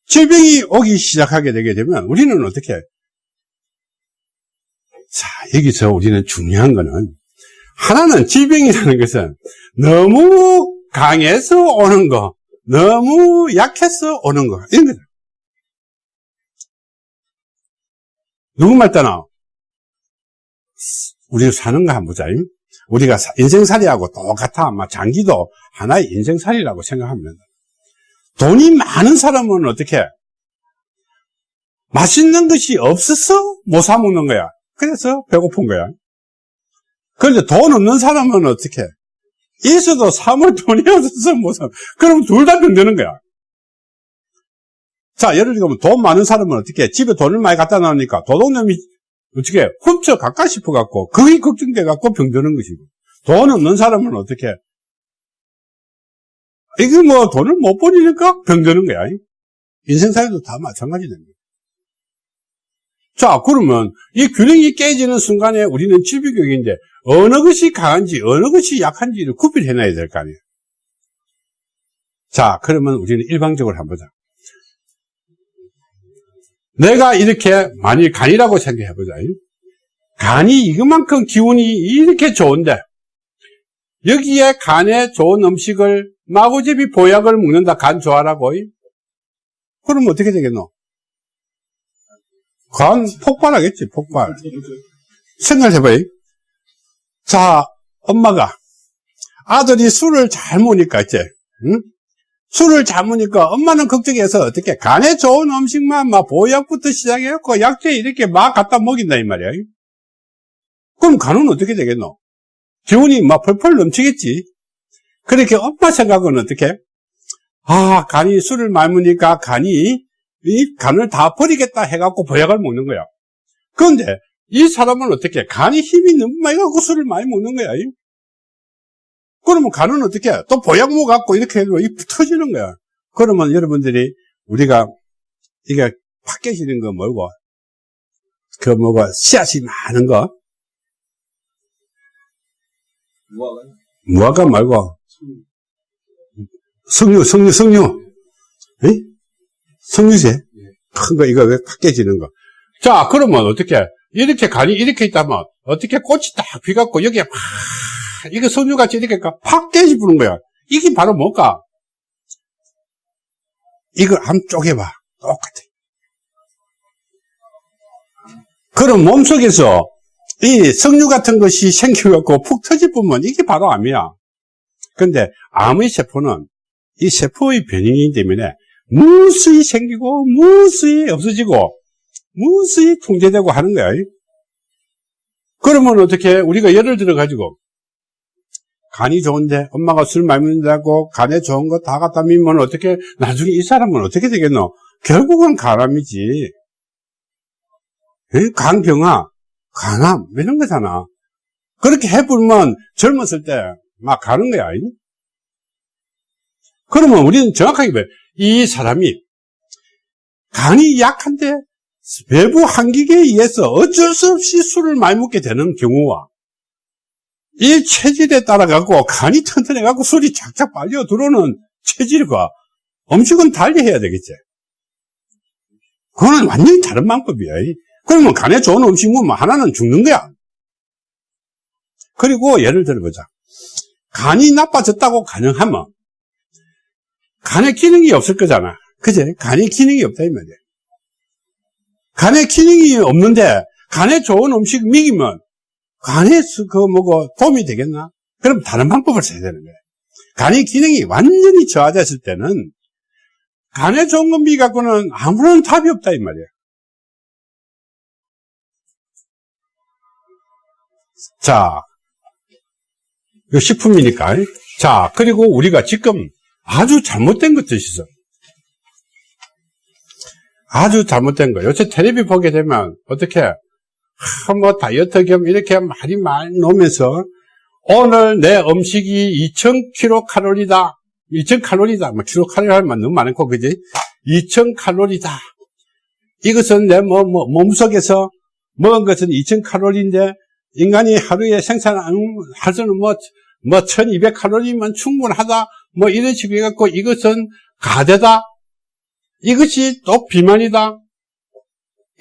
질병이 오기 시작하게 되게 되면 우리는 어떻게 해? 자, 여기서 우리는 중요한 거는 하나는 질병이라는 것은 너무 강해서 오는 거, 너무 약해서 오는 거, 이런 거다. 누구 말 따나? 우리가 사는 거 한번 보자. 우리가 인생살이하고 똑같아. 아마 장기도 하나의 인생살이라고 생각합니다. 돈이 많은 사람은 어떻게? 맛있는 것이 없어서 못 사 먹는 거야. 그래서 배고픈 거야. 그런데 돈 없는 사람은 어떻게? 있어도 사물 돈이 없어서 못 사. 그럼 둘 다 병드는 거야. 자, 예를 들면 돈 많은 사람은 어떻게 집에 돈을 많이 갖다 놔니까 도둑놈이 어떻게 훔쳐 갈까 싶어 갖고 그게 걱정돼 갖고 병드는 것이고 돈 없는 사람은 어떻게 이게 뭐 돈을 못 버리니까 병드는 거야. 인생살이도 다 마찬가지 됩니다. 자, 그러면 이 균형이 깨지는 순간에 우리는 질비교육인데 어느 것이 강한지 어느 것이 약한지를 구별해놔야 될 거 아니에요. 자, 그러면 우리는 일방적으로 한번 보자. 내가 이렇게 만일 간이라고 생각해 보자. 간이 이것만큼 기운이 이렇게 좋은데 여기에 간에 좋은 음식을 마구잡이 보약을 먹는다 간 좋아라고 그럼 어떻게 되겠노? 간 폭발하겠지 폭발 생각해봐요 자 엄마가 아들이 술을 잘 먹으니까 이제 응? 술을 잘 먹으니까 엄마는 걱정해서 어떻게 간에 좋은 음식만 막 보약부터 시작해갖고 약재 이렇게 막 갖다 먹인다 이 말이야. 그럼 간은 어떻게 되겠노? 기운이 막 펄펄 넘치겠지. 그렇게 엄마 생각은 어떻게? 아 간이 술을 많이 먹으니까 간이 이 간을 다 버리겠다 해갖고 보약을 먹는 거야. 그런데 이 사람은 어떻게? 간이 힘이 너무 많이 갖고 술을 많이 먹는 거야. 그러면 간은 어떻게 해? 또 보약모 갖고 이렇게 해도 이 터지는 거야. 그러면 여러분들이 우리가 이게 팍 깨지는 거 뭐고? 그 뭐고 씨앗이 많은 거? 무화과? 무화과 말고 석류, 석류, 석류. 에? 석류새? 큰 거, 이거 왜팍 깨지는 거. 자, 그러면 어떻게, 이렇게 간이 이렇게 있다면, 어떻게 꽃이 딱 비갖고, 여기에 막, 이게 석류같이 이렇게 팍 깨지부는 거야. 이게 바로 뭘까? 이걸 한번 쪼개봐. 똑같아. 그럼 몸속에서 이 석류 같은 것이 생겨갖고 푹 터질 뿐면 이게 바로 암이야. 근데 암의 세포는 이 세포의 변형이기 때문에 무수히 생기고 무수히 없어지고 무수히 통제되고 하는 거야. 그러면 어떻게 우리가 예를 들어 가지고 간이 좋은데 엄마가 술 많이 먹는다고 간에 좋은 거 다 갖다 밀면 어떻게 나중에 이 사람은 어떻게 되겠노? 결국은 간암이지. 간병아, 간암 이런 거잖아. 그렇게 해보면 젊었을 때 막 가는 거야. 그러면 우리는 정확하게 봐. 이 사람이 간이 약한데 외부 한기에 의해서 어쩔 수 없이 술을 많이 먹게 되는 경우와 이 체질에 따라 갖고 간이 튼튼해 갖고 술이 착착 빨려 들어오는 체질과 음식은 달리 해야 되겠지. 그거는 완전히 다른 방법이야. 그러면 간에 좋은 음식 먹으면 하나는 죽는 거야. 그리고 예를 들어보자. 간이 나빠졌다고 가능하면 간에 기능이 없을 거잖아. 그제? 간의 기능이 없다, 이 말이야. 간의 기능이 없는데, 간에 좋은 음식 먹이면, 간에 그 뭐고 도움이 되겠나? 그럼 다른 방법을 써야 되는 거야. 간의 기능이 완전히 저하됐을 때는, 좋은 거 미갖고는 아무런 답이 없다, 이 말이야. 자, 이거 식품이니까. 자, 그리고 우리가 지금 아주 잘못된 것도 있어. 아주 잘못된 거. 요새 텔레비 보게 되면 어떻게 하, 뭐 다이어트 겸 이렇게 많이 많이 놓으면서 오늘 내 음식이 2000kcal다. 2000칼로리다. 뭐 킬로칼로리 하면 너무 많고 그지? 2000칼로리다. 이것은 내 뭐, 뭐, 몸속에서 먹은 것은 2000칼로리인데 인간이 하루에 생산할 수는 뭐, 뭐 1200칼로리면 충분하다. 뭐 이런 식으로 해갖고 이것은 가대다. 이것이 또 비만이다.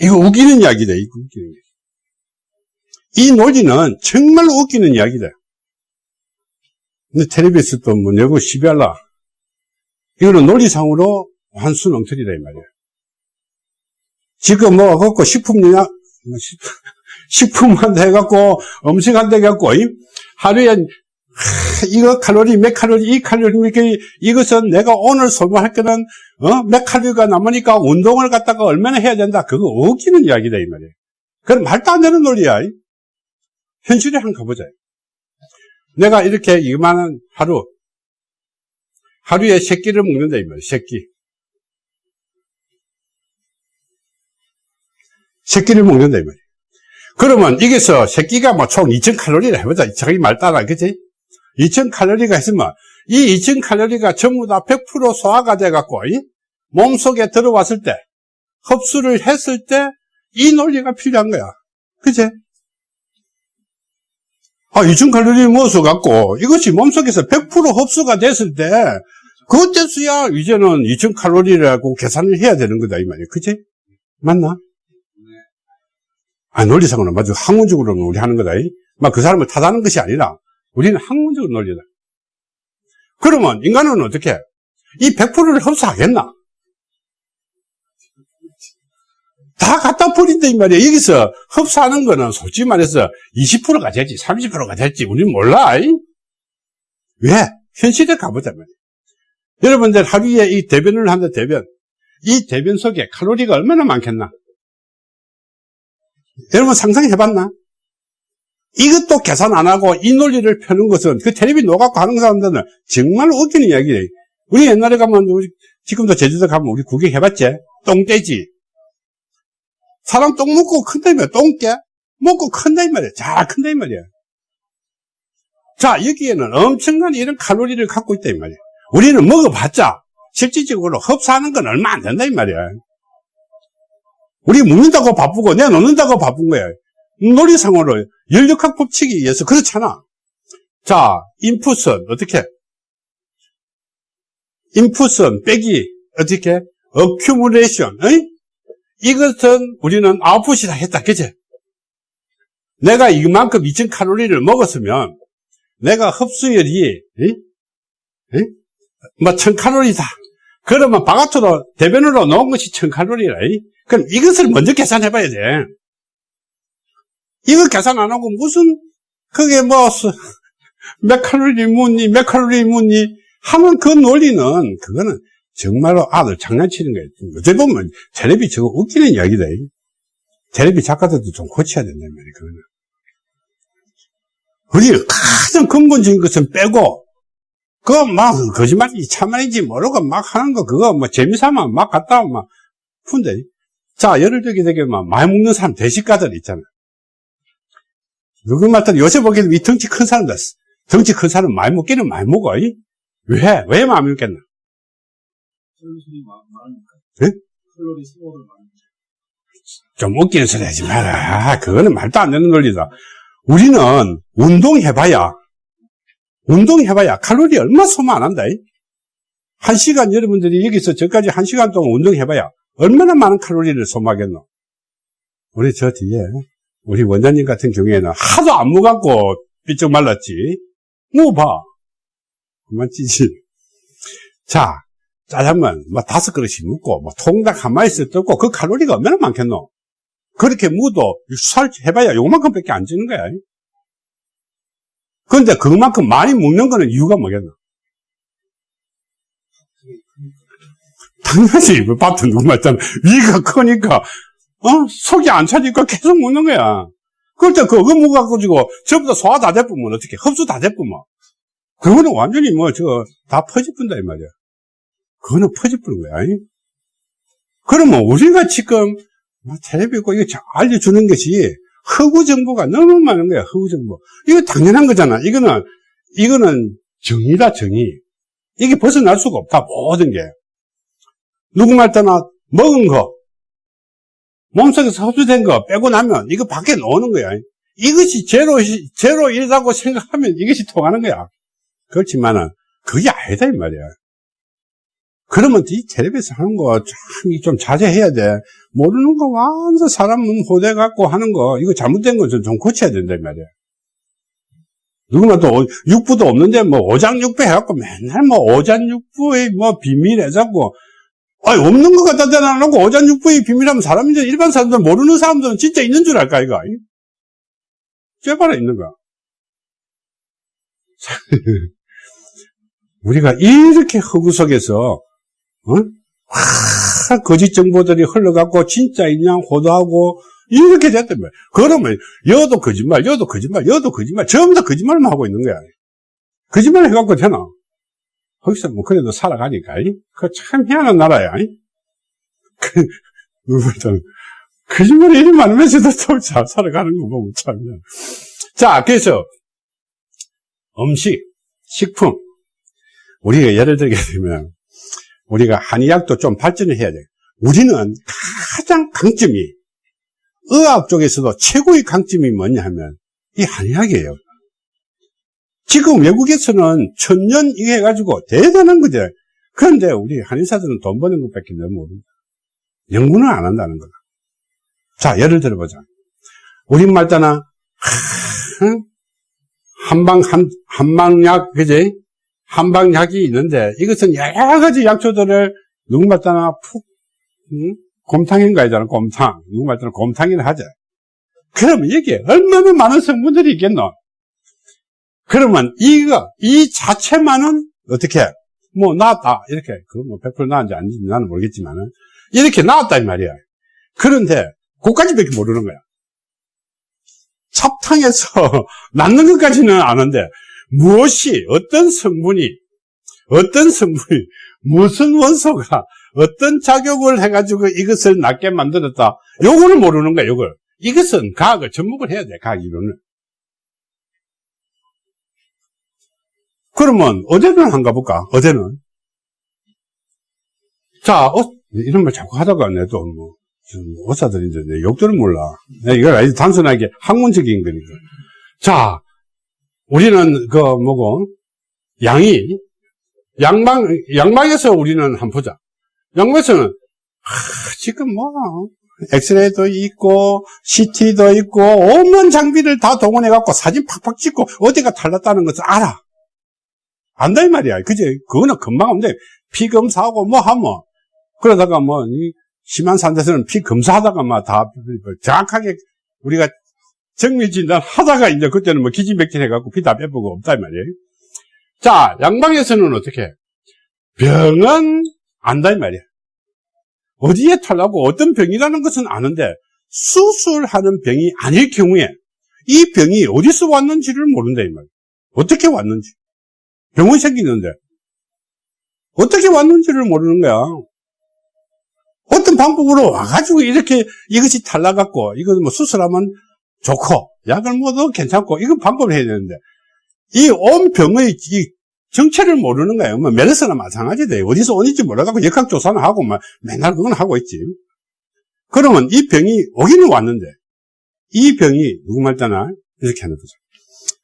이거 웃기는 이야기다. 이거 웃기는 이야기. 이 논리는 정말 웃기는 이야기다. 근데 텔레비에서 또뭐 내고 시비할라. 이거는 논리상으로 환수능틀이다, 이 말이야. 지금 뭐, 갖고 식품이나, <laughs> 뭐 식품한테 해갖고, 음식한테 해갖고, 하루에, 이거 칼로리, 몇 칼로리, 이 칼로리, 이것은 내가 오늘 소모할 거는, 어? 몇 칼로리가 남으니까 운동을 갖다가 얼마나 해야 된다. 그거 웃기는 이야기다, 이 말이야. 그건 말도 안 되는 논리야. 현실에 한번 가보자. 내가 이렇게 이만한 하루, 하루에 새끼를 먹는다, 이 말이야, 새끼. 새끼를 먹는다, 이 말이야. 그러면 이게서 새끼가 뭐 총 2000칼로리를 해보자. 자기 말 따라, 그치? 2000칼로리가 했으면 이 2000칼로리가 전부 다 100% 소화가 돼갖고, 몸속에 들어왔을 때, 흡수를 했을 때, 이 논리가 필요한 거야. 그치? 아, 2000칼로리 모어서 이것이 몸속에서 100% 흡수가 됐을 때, 그때서야 이제는 2000칼로리라고 계산을 해야 되는 거다, 이 말이야. 그치? 맞나? 아, 논리상으로는 맞아. 학문적으로는 우리 하는 거다. 막 그 사람을 탓하는 것이 아니라, 우리는 학문적으로 논리다. 그러면 인간은 어떻게? 이 100%를 흡수하겠나? 다 갖다 버린다 이 말이야. 여기서 흡수하는 거는 솔직히 말해서 20%가 될지 30%가 될지 우리는 몰라. 왜? 현실에 가보자 말이야. 여러분들 하루에 이 대변을 한다 대변. 이 대변 속에 칼로리가 얼마나 많겠나? 여러분 상상해봤나? 이것도 계산 안 하고 이 논리를 펴는 것은 그 텔레비 녹아고 하는 사람들은 정말 웃기는 이야기예요. 우리 옛날에 가면 우리 지금도 제주도 가면 우리 구경해봤지? 똥돼지. 사람 똥 먹고 큰다 이 말이야. 똥깨 먹고 큰다 이 말이야. 잘 큰다 이 말이야. 자 여기에는 엄청난 이런 칼로리를 갖고 있다 이 말이야. 우리는 먹어봤자 실질적으로 흡수하는 건 얼마 안 된다 이 말이야. 우리 먹는다고 바쁘고 내놓는다고 바쁜 거야. 놀이상으로 연력학 법칙에 의해서 그렇잖아. 자, 인풋은 어떻게? 인풋은 빼기 어떻게? 어큐뮬레이션. 이것은 우리는 아웃풋이다 했다. 그치? 내가 이만큼 2000칼로리를 먹었으면 내가 흡수율이 에? 에? 뭐 1000칼로리다. 그러면 바깥으로 대변으로 넣은 것이 1000칼로리라. 그럼 이것을 먼저 계산해 봐야 돼. 이거 계산 안 하고 무슨 그게 뭐 <laughs> 몇 칼로리 묻니 몇 칼로리 묻니 하면 그 논리는 그거는 정말로 아들 장난치는 거예요. 어떻게 보면 텔레비 저거 웃기는 이야기다. 텔레비 작가들도 좀 고쳐야 된다는 말이에요. 그거는. 우리 가장 근본적인 것은 빼고 그거 막 거짓말인지 참말인지 모르고 막 하는 거 그거 뭐 재미삼아 막 갔다 오면 막 푼다. 자 예를 들게 되게 막 많이 먹는 사람 대식가들 있잖아. 누구 말따 요새 보기에는 이 덩치 큰 사람들 덩치 큰 사람 많이 먹기는 많이 먹어. 왜? 왜 많이 먹겠나? 칼로리 많으니까. 네? 칼로리 소모를 많이. 좀 웃기는 소리 하지 마라. 그거는 말도 안 되는 논리다. 우리는 운동해봐야, 운동해봐야 칼로리 얼마 소모 안 한다. 한 시간 여러분들이 여기서 저까지 한 시간 동안 운동해봐야 얼마나 많은 칼로리를 소모하겠노? 우리 저 뒤에, 우리 원장님 같은 경우에는 하도 안 먹었고 삐쩍 말랐지. 뭐 봐. 그만 찌지. 자, 짜장면 뭐 다섯 그릇씩 먹고 뭐 통닭 한 마리씩 뜯고 그 칼로리가 얼마나 많겠노? 그렇게 먹어도 살 해봐야 요만큼밖에 안 찌는 거야. 그런데 그만큼 많이 먹는 거는 이유가 뭐겠노? 당연히 그 밥도 누구 말잖아. 위가 크니까 어 속이 안 차니까 계속 먹는 거야. 그럴 때 그거 먹어가지고 전부 다 소화 다 돼보면 어떻게 흡수 다 돼보면 그거는 완전히 뭐 저 다 퍼집분다 이 말이야. 그거는 퍼집부는 거야. 아니? 그러면 우리가 지금 뭐 텔레비 고 이거 잘 알려주는 것이 허구 정보가 너무 많은 거야. 허구 정보. 이거 당연한 거잖아. 이거는 이거는 정의다 정의. 이게 벗어날 수가 없다. 모든 게. 누구 말따나 먹은 거, 몸속에서 흡수된 거 빼고 나면 이거 밖에 나오는 거야. 이것이 제로, 제로이라고 생각하면 이것이 통하는 거야. 그렇지만은 그게 아니다, 이 말이야. 그러면 이 텔레비에서 하는 거 참 좀 자제해야 돼. 모르는 거 완전 사람 호대 갖고 하는 거, 이거 잘못된 거 좀 고쳐야 된다, 이 말이야. 누구나 또 육부도 없는데 뭐 오장육부 해갖고 맨날 뭐 오장육부의 뭐 비밀 해갖고 아니, 없는 것 갖다 대놔놓고 오장육부의 비밀하면 사람인지 일반 사람들 모르는 사람들은 진짜 있는 줄 알까, 이거? 쇠바라 있는 거야. <laughs> 우리가 이렇게 허구 속에서, 어? 와, 거짓 정보들이 흘러갖고, 진짜 있냐, 호도하고, 이렇게 됐단 말이야. 그러면, 여도 거짓말, 여도 거짓말, 여도 거짓말, 전부 다 거짓말만 하고 있는 거야. 거짓말 해갖고 되나? 거기서 뭐 그래도 살아가니까 그참 희한한 나라야 그 거짓말이 이리 많으면서도 또잘 살아가는 거 보면 참 자, 그래서 음식, 식품 우리가 예를 들게 되면 우리가 한의학도 좀 발전을 해야 돼. 우리는 가장 강점이 의학 쪽에서도 최고의 강점이 뭐냐 하면 이 한의학이에요. 지금 외국에서는 천년 이게 해가지고 대단한 거죠. 그런데 우리 한의사들은 돈 버는 것밖에 너무 모릅니다. 연구는 안 한다는 거다. 자, 예를 들어보자. 우린 말따나, 한방, 한, 한방약, 그지? 한방약이 있는데, 이것은 여러 가지 약초들을 누구 말따나 푹, 응? 곰탕인가 하잖아, 곰탕. 누구 말따나 곰탕이라 하자. 그러면 이게 얼마나 많은 성분들이 있겠노? 그러면 이거, 이 자체만은 어떻게, 뭐, 나왔다. 이렇게, 그뭐 100% 나왔는지 아닌지 나는 모르겠지만은, 이렇게 나왔다, 이 말이야. 그런데, 그까지밖에 모르는 거야. 찹탕에서 <laughs> 낳는 것까지는 아는데, 무엇이, 어떤 성분이, 어떤 성분이, 무슨 원소가, 어떤 작용을 해가지고 이것을 낫게 만들었다. 요거를 모르는 거야, 요걸. 이것은 과학을 접목을 해야 돼, 과학 이론을. 그러면 어제는 한가 볼까? 어제는 자 어, 이런 말 자꾸 하다가 내도 뭐 의사들인데 내 욕들은 몰라. 이걸 아주 단순하게 학문적인 거니까. 자 우리는 그 뭐고 양이 양방 양방에서 우리는 한번 보자. 양방에서는 하, 지금 뭐 엑스레이도 있고 CT도 있고 온갖 장비를 다 동원해 갖고 사진 팍팍 찍고 어디가 탈났다는 것을 알아. 안다 이 말이야. 그지? 그거는 금방 없는데 피 검사하고 뭐 하면 그러다가 뭐 심한 산데서는 피 검사하다가 막 다 정확하게 우리가 정밀 진단 하다가 이제 그때는 뭐 기지맥진 해갖고 피다 빼보고 없다 이 말이에요. 자 양방에서는 어떻게? 병은 안다 이 말이야. 어디에 탈라고 어떤 병이라는 것은 아는데 수술하는 병이 아닐 경우에 이 병이 어디서 왔는지를 모른다 이 말이야. 어떻게 왔는지. 병원이 생기는데 어떻게 왔는지를 모르는 거야. 어떤 방법으로 와가지고 이렇게 이것이 탈락갖고 이거 뭐 수술하면 좋고 약을 먹어도 괜찮고 이건 방법을 해야 되는데 이 온 병의 이 정체를 모르는 거예요. 뭐 메르스나 마찬가지돼. 어디서 오는지 몰라갖고 역학조사는 하고 막 맨날 그건 하고 있지. 그러면 이 병이 오기는 왔는데 이 병이 누구 말잖아 이렇게 하는 거죠.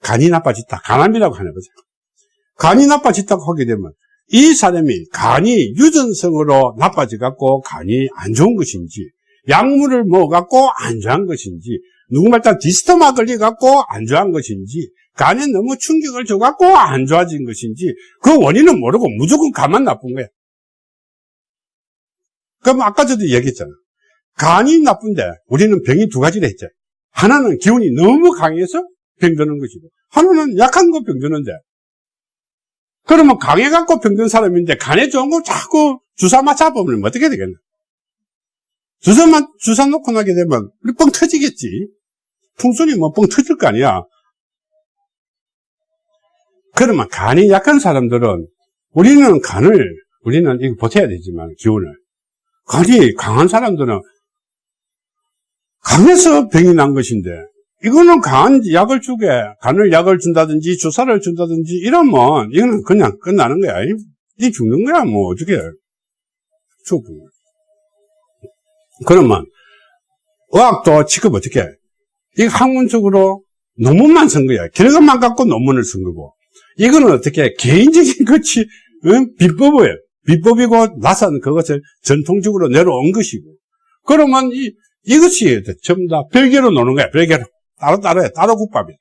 간이 나빠졌다. 간암이라고 하는 거죠. 간이 나빠졌다고 하게 되면 이 사람이 간이 유전성으로 나빠져갖고 간이 안 좋은 것인지 약물을 먹어갖고 안 좋은 것인지 누구말따 디스토마 걸려갖고 안 좋은 것인지 간에 너무 충격을 줘갖고 안 좋아진 것인지 그 원인은 모르고 무조건 간만 나쁜 거야 그럼 아까 저도 얘기했잖아. 간이 나쁜데 우리는 병이 두 가지를 했죠. 하나는 기운이 너무 강해서 병드는 것이고 하나는 약한 거 병드는데 그러면 강해갖고 병든 사람인데 간에 좋은 거 자꾸 주사 맞아보면 어떻게 되겠나? 주사만 주사 놓고 나게 되면 우리 뻥 터지겠지. 풍선이 뭐 뻥 터질 거 아니야. 그러면 간이 약한 사람들은 우리는 간을 우리는 이거 버텨야 되지만 기운을. 간이 강한 사람들은 강해서 병이 난 것인데 이거는 강한 약을 주게 간을 약을 준다든지 주사를 준다든지 이러면 이거는 그냥 끝나는 거야. 이 죽는 거야 뭐. 어떻게. 죽고 그러면 의학도 지금 어떻게 이거 학문적으로 논문만 쓴 거야. 결과만 갖고 논문을 쓴 거고. 이거는 어떻게 개인적인 <laughs> 것이 응? 비법이에요. 비법이고 나선 그것을 전통적으로 내려온 것이고. 그러면 이, 이것이 전부 다 별개로 노는 거야. 별개로. 따로 따로 해. 따로 국밥이야.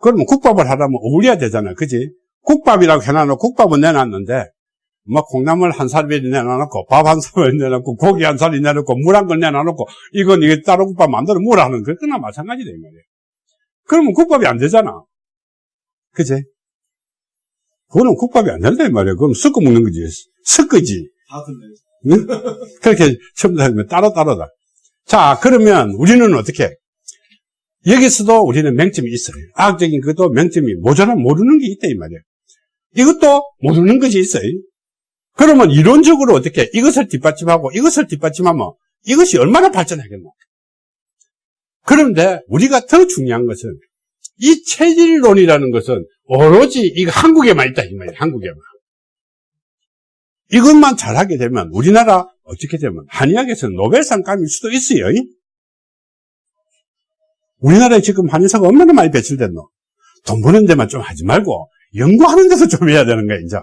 그러면 국밥을 하려면 어울려야 되잖아. 그지? 국밥이라고 해놔놓고 국밥은 내놨는데 뭐 콩나물 한 살이 내놔놓고 밥 한 살이 내놓고 고기 한 살이 내놓고 물한건 내놔놓고 이건 이게 따로 국밥 만들어 물 하는 그거나 마찬가지다 이 말이야 그러면 국밥이 안 되잖아 그지 그거는 국밥이 안 된다 이 말이야 그럼 섞어 먹는 거지 섞어지 다. 그렇게 처음부터 하면 따로따로다. 자, 그러면 우리는 어떻게? 여기서도 우리는 맹점이 있어요. 과학적인 것도 맹점이 모자란 모르는 게 있다, 이 말이에요. 이것도 모르는 것이 있어요. 그러면 이론적으로 어떻게 이것을 뒷받침하고 이것을 뒷받침하면 이것이 얼마나 발전하겠노? 그런데 우리가 더 중요한 것은 이 체질론이라는 것은 오로지 이거 한국에만 있다, 이 말이에요. 한국에만. 이것만 잘하게 되면 우리나라 어떻게 되면 한의학에서 노벨상 감일 수도 있어요. 우리나라에 지금 한의사가 얼마나 많이 배출됐노? 돈 버는 데만 좀 하지 말고 연구하는 데서 좀 해야 되는 거야, 이제.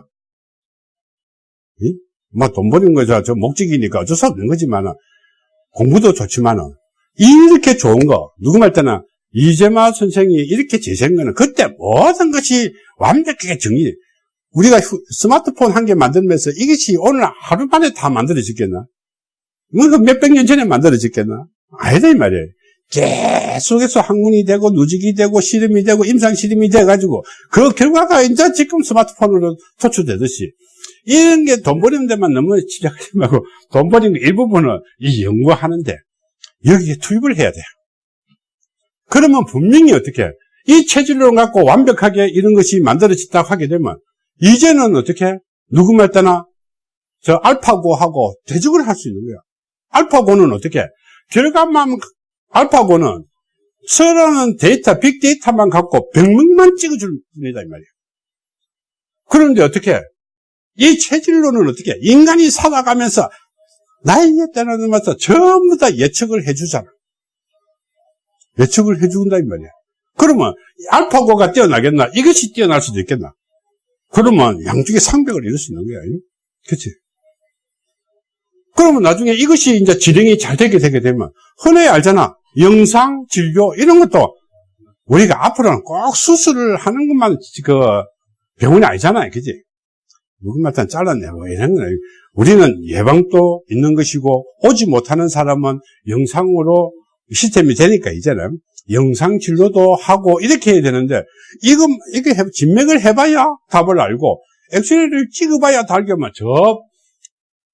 뭐 돈 버는 거죠. 저 목적이니까 어쩔 수 없는 거지만 공부도 좋지만은 이렇게 좋은 거 누구 말 때는 이재마 선생이 이렇게 제시한 거는 그때 모든 것이 완벽하게 정리 우리가 휴- 스마트폰 한 개 만들면서 이것이 오늘 하루 만에 다 만들어졌겠나? 뭐 몇백 년 전에 만들어졌겠나? 아니다, 이 말이에요. 계속해서 학문이 되고, 누직이 되고, 실험이 되고, 임상실험이 돼가지고, 그 결과가 이제 지금 스마트폰으로 도출되듯이, 이런 게 돈 버리는 데만 너무 집착하지 말고, 돈 버리는 일부분은 이 연구하는데, 여기에 투입을 해야 돼요. 그러면 분명히 어떻게, 이 체질론 갖고 완벽하게 이런 것이 만들어졌다고 하게 되면, 이제는 어떻게 누구 말 때나 저 알파고하고 대적을 할 수 있는 거야. 알파고는 어떻게 결과만 알파고는 서라는 데이터 빅데이터만 갖고 병명만 찍어줄 뿐이다 이 말이야. 그런데 어떻게 이 체질론은 어떻게 인간이 살아가면서 나이에 따라서 전부 다 예측을 해주잖아. 예측을 해준다 이 말이야. 그러면 알파고가 뛰어나겠나? 이것이 뛰어날 수도 있겠나? 그러면 양쪽에 상백을 이룰 수 있는 거야. 그치? 그러면 나중에 이것이 이제 진행이 잘 되게 되게 되면, 흔히 알잖아. 영상, 진료, 이런 것도 우리가 앞으로는 꼭 수술을 하는 것만 그 병원이 아니잖아요. 그지? 누구마다 잘라내고 이런 거는 우리는 예방도 있는 것이고, 오지 못하는 사람은 영상으로 시스템이 되니까 이제는 영상 진료도 하고 이렇게 해야 되는데 이거 이게 해, 진맥을 해봐야 답을 알고 엑스레이를 찍어봐야 달겠만 저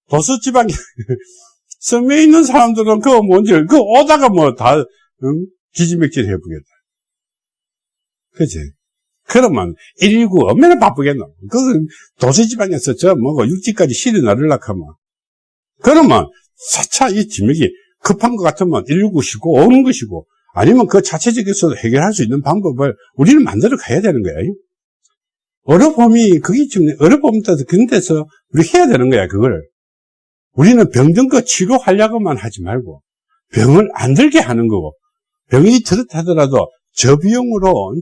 도서 지방에 <laughs> 섬에 있는 사람들은 그거 뭔지 그 오다가 뭐 다 기지맥질 해보겠다. 그치? 그러면 119 얼마나 바쁘겠노? 그 도서 지방에서 저 뭐고 육지까지 실이 나르려고 하면 그러면 차차 이 진맥이 급한 것 같으면 119 쉬고 오는 것이고 아니면 그 자체적에서 해결할 수 있는 방법을 우리는 만들어 가야 되는 거야. 어려움이, 그게 지금 어려움 따서 그런 데서 우리 해야 되는 거야, 그걸. 우리는 병든 거 치료하려고만 하지 말고, 병을 안 들게 하는 거고, 병이 들었다더라도 저비용으로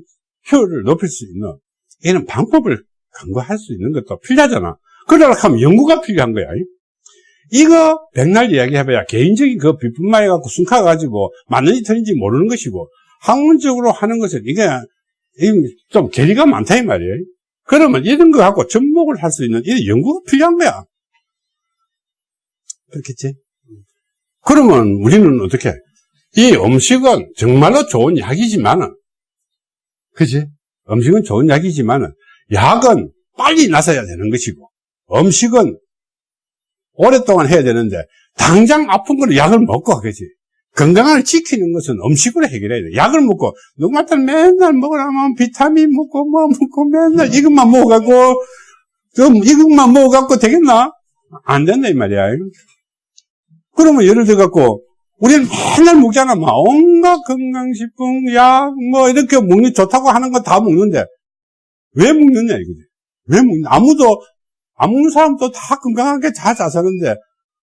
효율을 높일 수 있는, 이런 방법을 강구할 수 있는 것도 필요하잖아. 그러려고 하면 연구가 필요한 거야. 이거 백날 이야기해봐야 개인적인 그 비품만 해갖고 순카가지고 맞는지 틀린지 모르는 것이고 학문적으로 하는 것은 이게 좀 괴리가 많다 이 말이에요. 그러면 이런 거 갖고 접목을 할 수 있는 이런 연구가 필요한 거야. 그렇겠지? 그러면 우리는 어떻게? 이 음식은 정말로 좋은 약이지만은, 그지? 음식은 좋은 약이지만은, 약은 빨리 나서야 되는 것이고, 음식은 오랫동안 해야 되는데, 당장 아픈 거는 약을 먹고, 그지? 건강을 지키는 것은 음식으로 해결해야 돼. 약을 먹고, 누구한테 맨날 먹으라면 비타민 먹고, 뭐 먹고, 맨날 이것만 먹어갖고, 좀 이것만 먹어갖고 되겠나? 안 된다, 이 말이야. 그러면 예를 들어갖고, 우리는 맨날 먹잖아. 막 온갖 건강식품, 약, 뭐, 이렇게 먹는, 좋다고 하는 거 다 먹는데, 왜 먹느냐, 이거지. 왜 먹냐. 아무도, 안 먹는 사람도 다 건강하게 잘 사는데,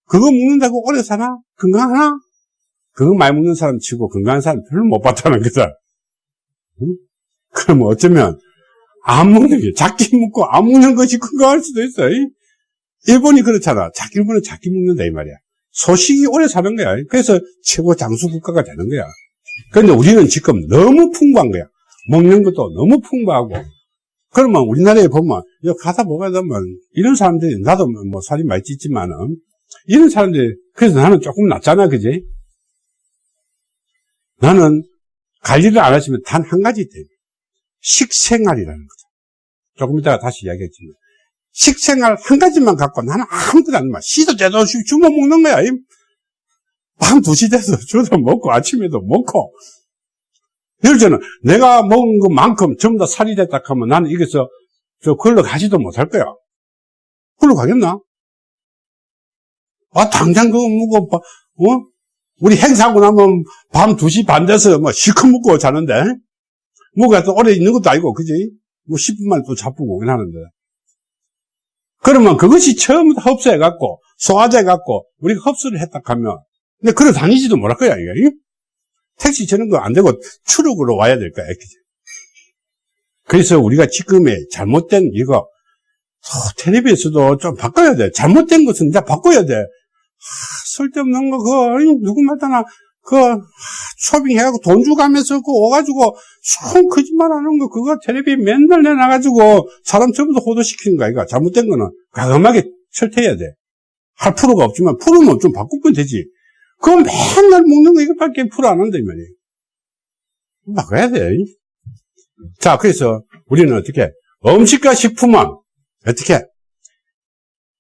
그거 먹는다고 오래 사나? 건강하나? 그거 많이 먹는 사람 치고 건강한 사람 별로 못 봤다는 거다. 응? 그럼 어쩌면, 안 먹는 게, 작게 먹고 안 먹는 것이 건강할 수도 있어. 이? 일본이 그렇잖아. 작, 일본은 작게 먹는다, 이 말이야. 소식이 오래 사는 거야. 그래서 최고 장수 국가가 되는 거야. 그런데 우리는 지금 너무 풍부한 거야. 먹는 것도 너무 풍부하고. 그러면 우리나라에 보면, 여기 가다 보게 되면, 이런 사람들이, 나도 뭐 살이 많이 찌지만은, 이런 사람들이, 그래서 나는 조금 낫잖아, 그지? 나는 관리를 안 하시면 단 한 가지 있대. 식생활이라는 거죠. 조금 이따가 다시 이야기했지만. 식생활 한 가지만 갖고 나는 아무것도 안 먹어. 씨도 제대로 주워 먹는 거야. 밤 2시 돼서 <laughs> 주도 먹고 아침에도 먹고. 예를 들면 내가 먹은 것만큼 전부 다 살이 됐다 하면 나는 이게서 저 걸러 가지도 못할 거야. 걸러 가겠나? 아, 당장 그거 먹어, 어? 우리 행사하고 나면 밤 2시 반 돼서 뭐 실컷 먹고 자는데, 뭐가 또 오래 있는 것도 아니고, 그지? 뭐 10분 만에 또 자쁘고 하는데. 그러면 그것이 처음부터 흡수해갖고, 소화돼갖고, 우리가 흡수를 했다 하면, 근데 걸어 다니지도 못할 거야, 이게. 택시 저런 거 안 되고 추력으로 와야 될 거야, 그지? 그래서 우리가 지금의 잘못된 이거, 어, 텔레비에서도 좀 바꿔야 돼. 잘못된 것은 이제 바꿔야 돼. 쓸데없는 거, 그거, 누구마다나, 그, 쇼핑해가지고 돈 주가면서 그 오가지고, 손 거짓말 하는 거, 그거 텔레비 맨날 내놔가지고, 사람 전부 다 호도시키는 거야, 이거. 잘못된 거는 과감하게 철퇴해야 돼. 할 프로가 없지만, 프로는 좀 바꾸면 되지. 그거 맨날 먹는 거 이것밖에 프로 안 한다, 이 말이에요. 바꿔야 돼. 자, 그래서 우리는 어떻게, 음식과 식품은 어떻게,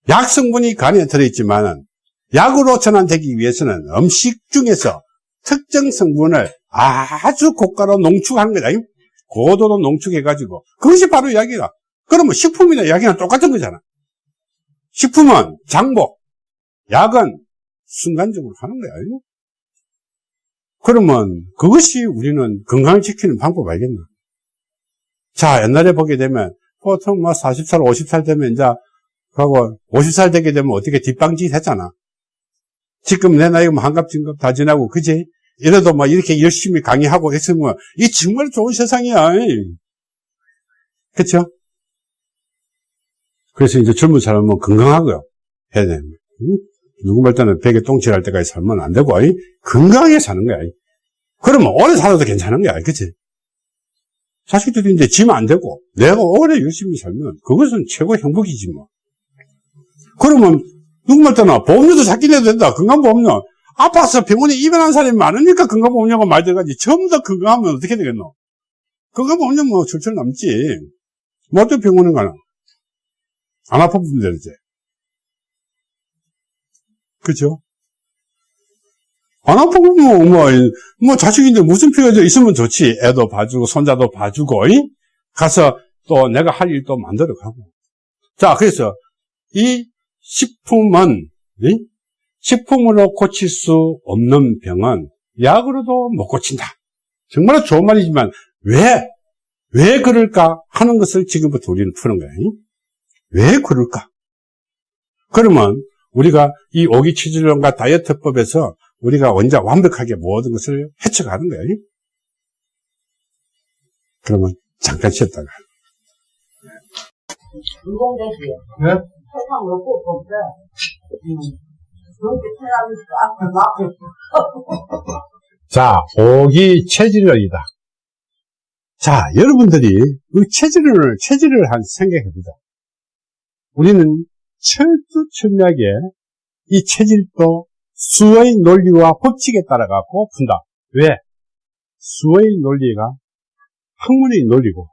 약 성분이 간에 들어있지만은, 약으로 전환되기 위해서는 음식 중에서 특정 성분을 아주 고가로 농축하는 거다. 고도로 농축해가지고. 그것이 바로 약이다. 그러면 식품이나 약이랑 똑같은 거잖아. 식품은 장복, 약은 순간적으로 하는 거야. 그러면 그것이 우리는 건강을 지키는 방법 알겠나? 자, 옛날에 보게 되면 보통 뭐 40살, 50살 되면 이제 하고 50살 되게 되면 어떻게 뒷방짓 했잖아. 지금 내 나이가 뭐 한갑, 진갑 다 지나고, 그지? 이래도 뭐 이렇게 열심히 강의하고 했으면, 이 정말 좋은 세상이야. 그쵸? 그래서 이제 젊은 사람은 건강하고요. 해야 돼. 응? 누구 말 때는 베개 똥칠할 때까지 살면 안 되고, 이? 건강하게 사는 거야. 이? 그러면 오래 살아도 괜찮은 거야. 그치? 자식들이 이제 지면 안 되고, 내가 오래 열심히 살면, 그것은 최고 행복이지 뭐. 그러면 누구 말따나 보험료도 작게 내도 된다. 건강보험료. 아파서 병원에 입원한 사람이 많으니까 건강보험료가 많이 들어가지. 전부 다 건강하면 어떻게 되겠노? 건강보험료 뭐 철철 남지. 뭐 어떤 병원에 가나? 안 아파보면 되지. 그죠? 안 아프고 뭐, 뭐, 뭐 자식인데 무슨 필요가 있으면 좋지. 애도 봐주고, 손자도 봐주고, 이? 가서 또 내가 할 일도 만들어 가고. 자, 그래서 이 식품은 식품으로 고칠 수 없는 병은 약으로도 못 고친다. 정말 좋은 말이지만 왜? 왜 그럴까 하는 것을 지금부터 우리는 푸는 거예요. 왜 그럴까? 그러면 우리가 이 오기치질론과 다이어트법에서 우리가 원자 완벽하게 모든 것을 헤쳐가는 거예요. 그러면 잠깐 쉬었다가. 인공되지요. 네? 세상 먹고 없어. <laughs> 자, 오기 체질이다. 자, 여러분들이 그 체질을, 체질을 한 생각해봅니다. 우리는 철두철미하게 이 체질도 수의 논리와 법칙에 따라 갖고 푼다. 왜? 수의 논리가 학문의 논리고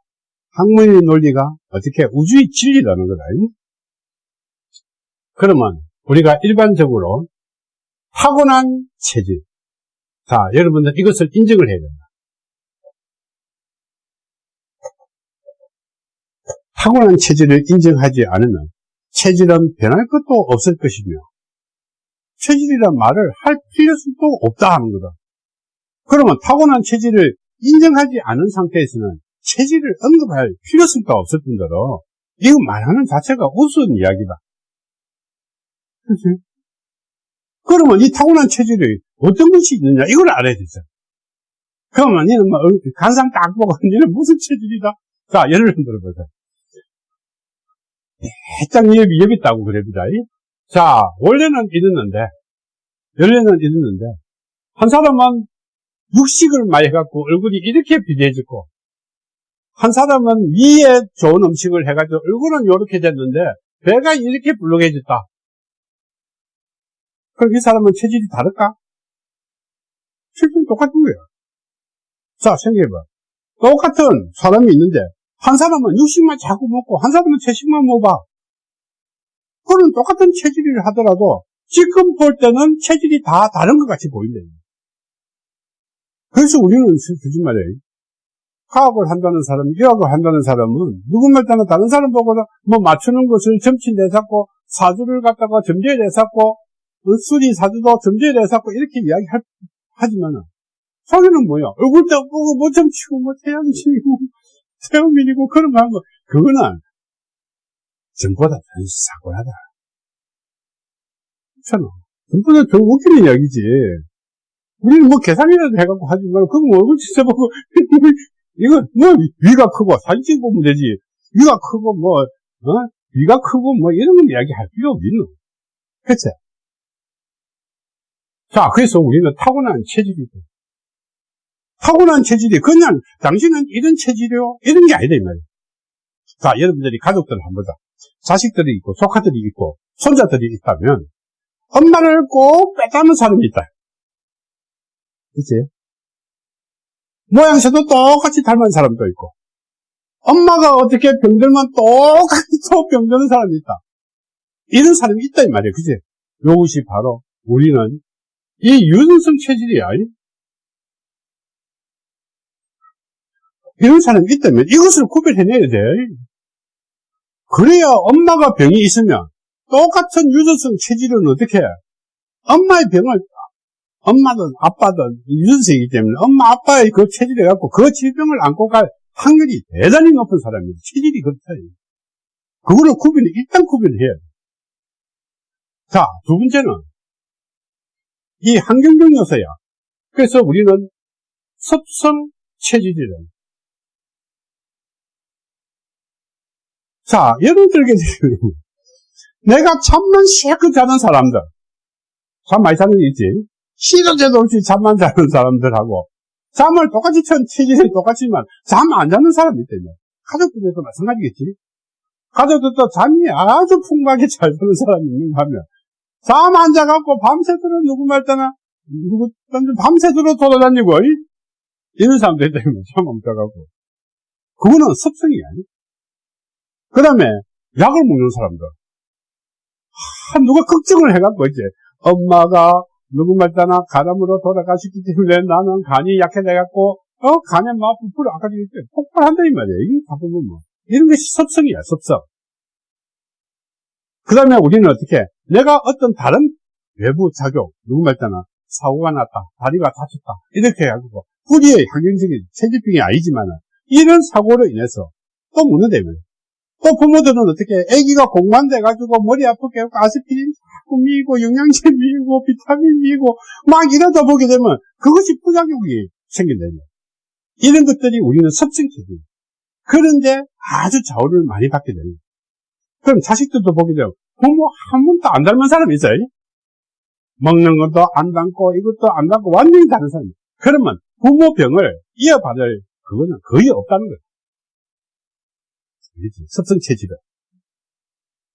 학문의 논리가 어떻게 우주의 진리라는 거다. 그러면 우리가 일반적으로 타고난 체질. 자, 여러분들 이것을 인정을 해야 된다. 타고난 체질을 인정하지 않으면 체질은 변할 것도 없을 것이며 체질이란 말을 할 필요성도 없다 하는 거다. 그러면 타고난 체질을 인정하지 않은 상태에서는 체질을 언급할 필요성도 없을 뿐더러 이거 말하는 자체가 우스운 이야기다. 그렇지? 그러면 이 타고난 체질이 어떤 것이 있느냐 이걸 알아야 되죠. 그러면 니는 뭐 간상 딱 보고 니는 무슨 체질이다? 자 예를 들어보자. 해장 여기 여기 있다고 그럽니다. 자 원래는 이랬는데 원래는 이랬는데 한 사람은 육식을 많이 해갖고 얼굴이 이렇게 비대해졌고 한 사람은 위에 좋은 음식을 해가지고 얼굴은 이렇게 됐는데 배가 이렇게 불룩해졌다. 그럼 이 사람은 체질이 다를까? 체질은 똑같은 거야. 자, 생각해봐. 똑같은 사람이 있는데, 한 사람은 육식만 자꾸 먹고, 한 사람은 채식만 먹어봐. 그는 똑같은 체질을 하더라도, 지금 볼 때는 체질이 다 다른 것 같이 보인다. 그래서 우리는 솔직히 말이에요. 화학을 한다는 사람, 의학을 한다는 사람은 누구말 따나 다른 사람 보고 뭐 맞추는 것을 점치 내잡고 사주를 갖다가 점지에 내잡고 수리 사주도 점지에 내잡고 이렇게 이야기하지만은 속에는 뭐야? 얼굴도 보고 뭐 점치고 뭐 태양신이고 태양민이고 <laughs> 그런 거 하는 거 그거는 전보다 단수 사고하다. 그렇잖아. 전보다 더 웃기는 이야기지. 우리는 뭐 계산이라도 해갖고 하지만 그거 뭐 얼굴 지져보고 <laughs> 이거 뭐 위가 크고 사진 찍어 보면 되지 위가 크고 뭐 어? 위가 크고 뭐 이런 건 이야기할 필요 없는 그치? 자 그래서 우리는 타고난 체질이 돼 타고난 체질이 그냥 당신은 이런 체질이요 이런 게 아니다 이 말이야 자 여러분들이 가족들 한번 보자 자식들이 있고 조카들이 있고 손자들이 있다면 엄마를 꼭 빼닮은 사람이 있다 그치? 모양새도 똑같이 닮은 사람도 있고, 엄마가 어떻게 병들면 똑같이 또 병드는 사람이 있다. 이런 사람이 있다, 이 말이에요. 그지? 이것이 바로 우리는 이 유전성 체질이야. 이런 사람이 있다면 이것을 구별해내야 돼. 그래야 엄마가 병이 있으면 똑같은 유전성 체질은 어떻게 해? 엄마의 병을 엄마든 아빠든 유전성이기 때문에 엄마 아빠의 그 체질에 갖고 그 질병을 안고 갈 확률이 대단히 높은 사람입니다. 체질이 그렇다. 그거를 구별, 일단 구별해야 돼. 자, 두 번째는 이 환경적 요소야. 그래서 우리는 섭성 체질이래. 자, 예를 들겠습니다. 내가 잠만 실컷 자는 사람들. 잠 많이 자는 게 있지. 시도 제도 없이 잠만 자는 사람들하고 잠을 똑같이 천 체질이 똑같지만 잠 안 자는 사람이 있다며 가족들에도 마찬가지겠지 가족들도 잠이 아주 풍부하게 잘 자는 사람이 있는가 하면 잠 안 자갖고 밤새도록 누구 말따나 누구 밤새도록 돌아다니고 이런 사람도 있다며 잠안 자갖고 그거는 습성이 아니 그 다음에 약을 먹는 사람들 아, 누가 걱정을 해갖고 이제 엄마가 누구 말 따나 간암으로 돌아가셨기 때문에 나는 간이 약해져갖고, 어, 간에 막 부풀어. 아까 얘기했죠. 폭발한다, 이 말이에요. 이게 바꾸면 뭐. 이런 것이 섭성이야, 섭성. 그 다음에 우리는 어떻게, 내가 어떤 다른 외부 작용, 누구 말따나 사고가 났다, 다리가 다쳤다, 이렇게 해가지고, 뿌리의 환경적인 체질병이 아니지만, 이런 사고로 인해서 또 묻는다면, 또 부모들은 어떻게, 아기가 공만돼가지고 머리 아프게 하고 아스피린 자꾸 미고 영양제 미고 비타민 미고 막 이러다 보게 되면 그것이 부작용이 생긴다는 이런 것들이 우리는 섭성체질. 그런데 아주 좌우를 많이 받게 돼요. 그럼 자식들도 보게 되면 부모 한 번도 안 닮은 사람이 있어요. 먹는 것도 안 닮고 이것도 안 닮고 완전히 다른 사람이 그러면 부모 병을 이어받을 그거는 거의 없다는 거예요. 섭성체질은.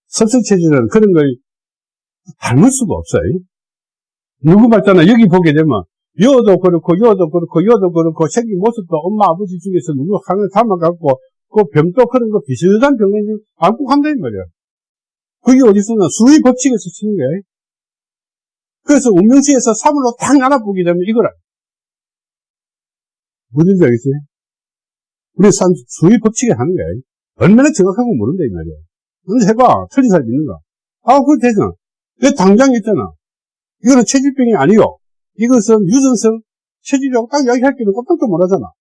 섭성체질은 그런 걸 닮을 수가 없어요. 누구 봤잖아. 여기 보게 되면, 여도 그렇고, 여도 그렇고, 여도 그렇고, 생긴 모습도 엄마, 아버지 중에서 누구 하나 닮아갖고, 그 병도 그런 거 비슷한 병을 안고 간다는 말이야. 그게 어디서나 수의 법칙에서 치는 거야. 그래서 운명시에서 3으로 딱 나눠보게 되면 이거라. 뭔지 알겠어요? 우리 산, 수의 법칙에 하는 거야. 얼마나 정확하고 모른다, 이 말이야. 근데 해봐. 틀린 사람 있는가? 아, 그거 되잖아. 왜 당장 있잖아. 이거는 체질병이 아니요. 이것은 유전성 체질이라고 딱 이야기할 때는 깜짝도 못 하잖아.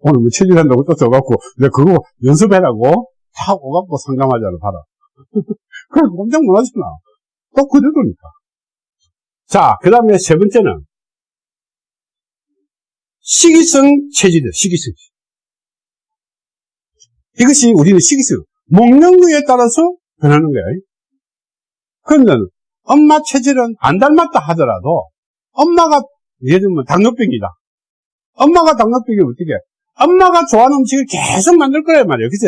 오늘 뭐 체질한다고 또 써갖고, 내가 그거 연습해라고 다 오갖고 상담하자를 봐라. 그래, 깜짝 놀라잖아. 또 그대로니까. 자, 그 다음에 세 번째는, 시기성 체질이다, 시기성. 이것이 우리는 시기성. 먹는 거에 따라서 변하는 거야. 그런데 엄마 체질은 안 닮았다 하더라도 엄마가 예를 들면 당뇨병이다. 엄마가 당뇨병이 어떻게 해? 엄마가 좋아하는 음식을 계속 만들 거란 말이에요. 그치?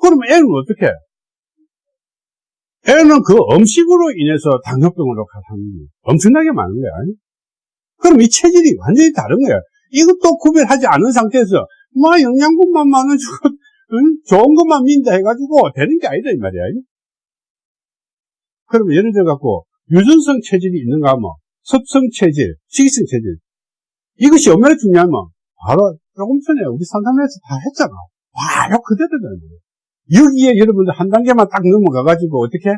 그러면 애는 어떻게 해? 애는 그 음식으로 인해서 당뇨병으로 가는 엄청나게 많은 거야. 그럼 이 체질이 완전히 다른 거야. 이것도 구별하지 않은 상태에서 뭐 영양분만 많은 응? 좋은 것만 민다 해가지고 되는 게 아니다 이 말이야. 그러면 예를 들어 갖고 유전성 체질이 있는가 하면 섭성 체질, 식이성 체질 이것이 얼마나 중요하면 바로 조금 전에 우리 상담에서 다 했잖아. 바로 그대로다. 여기에 여러분들 한 단계만 딱 넘어가가지고 어떻게?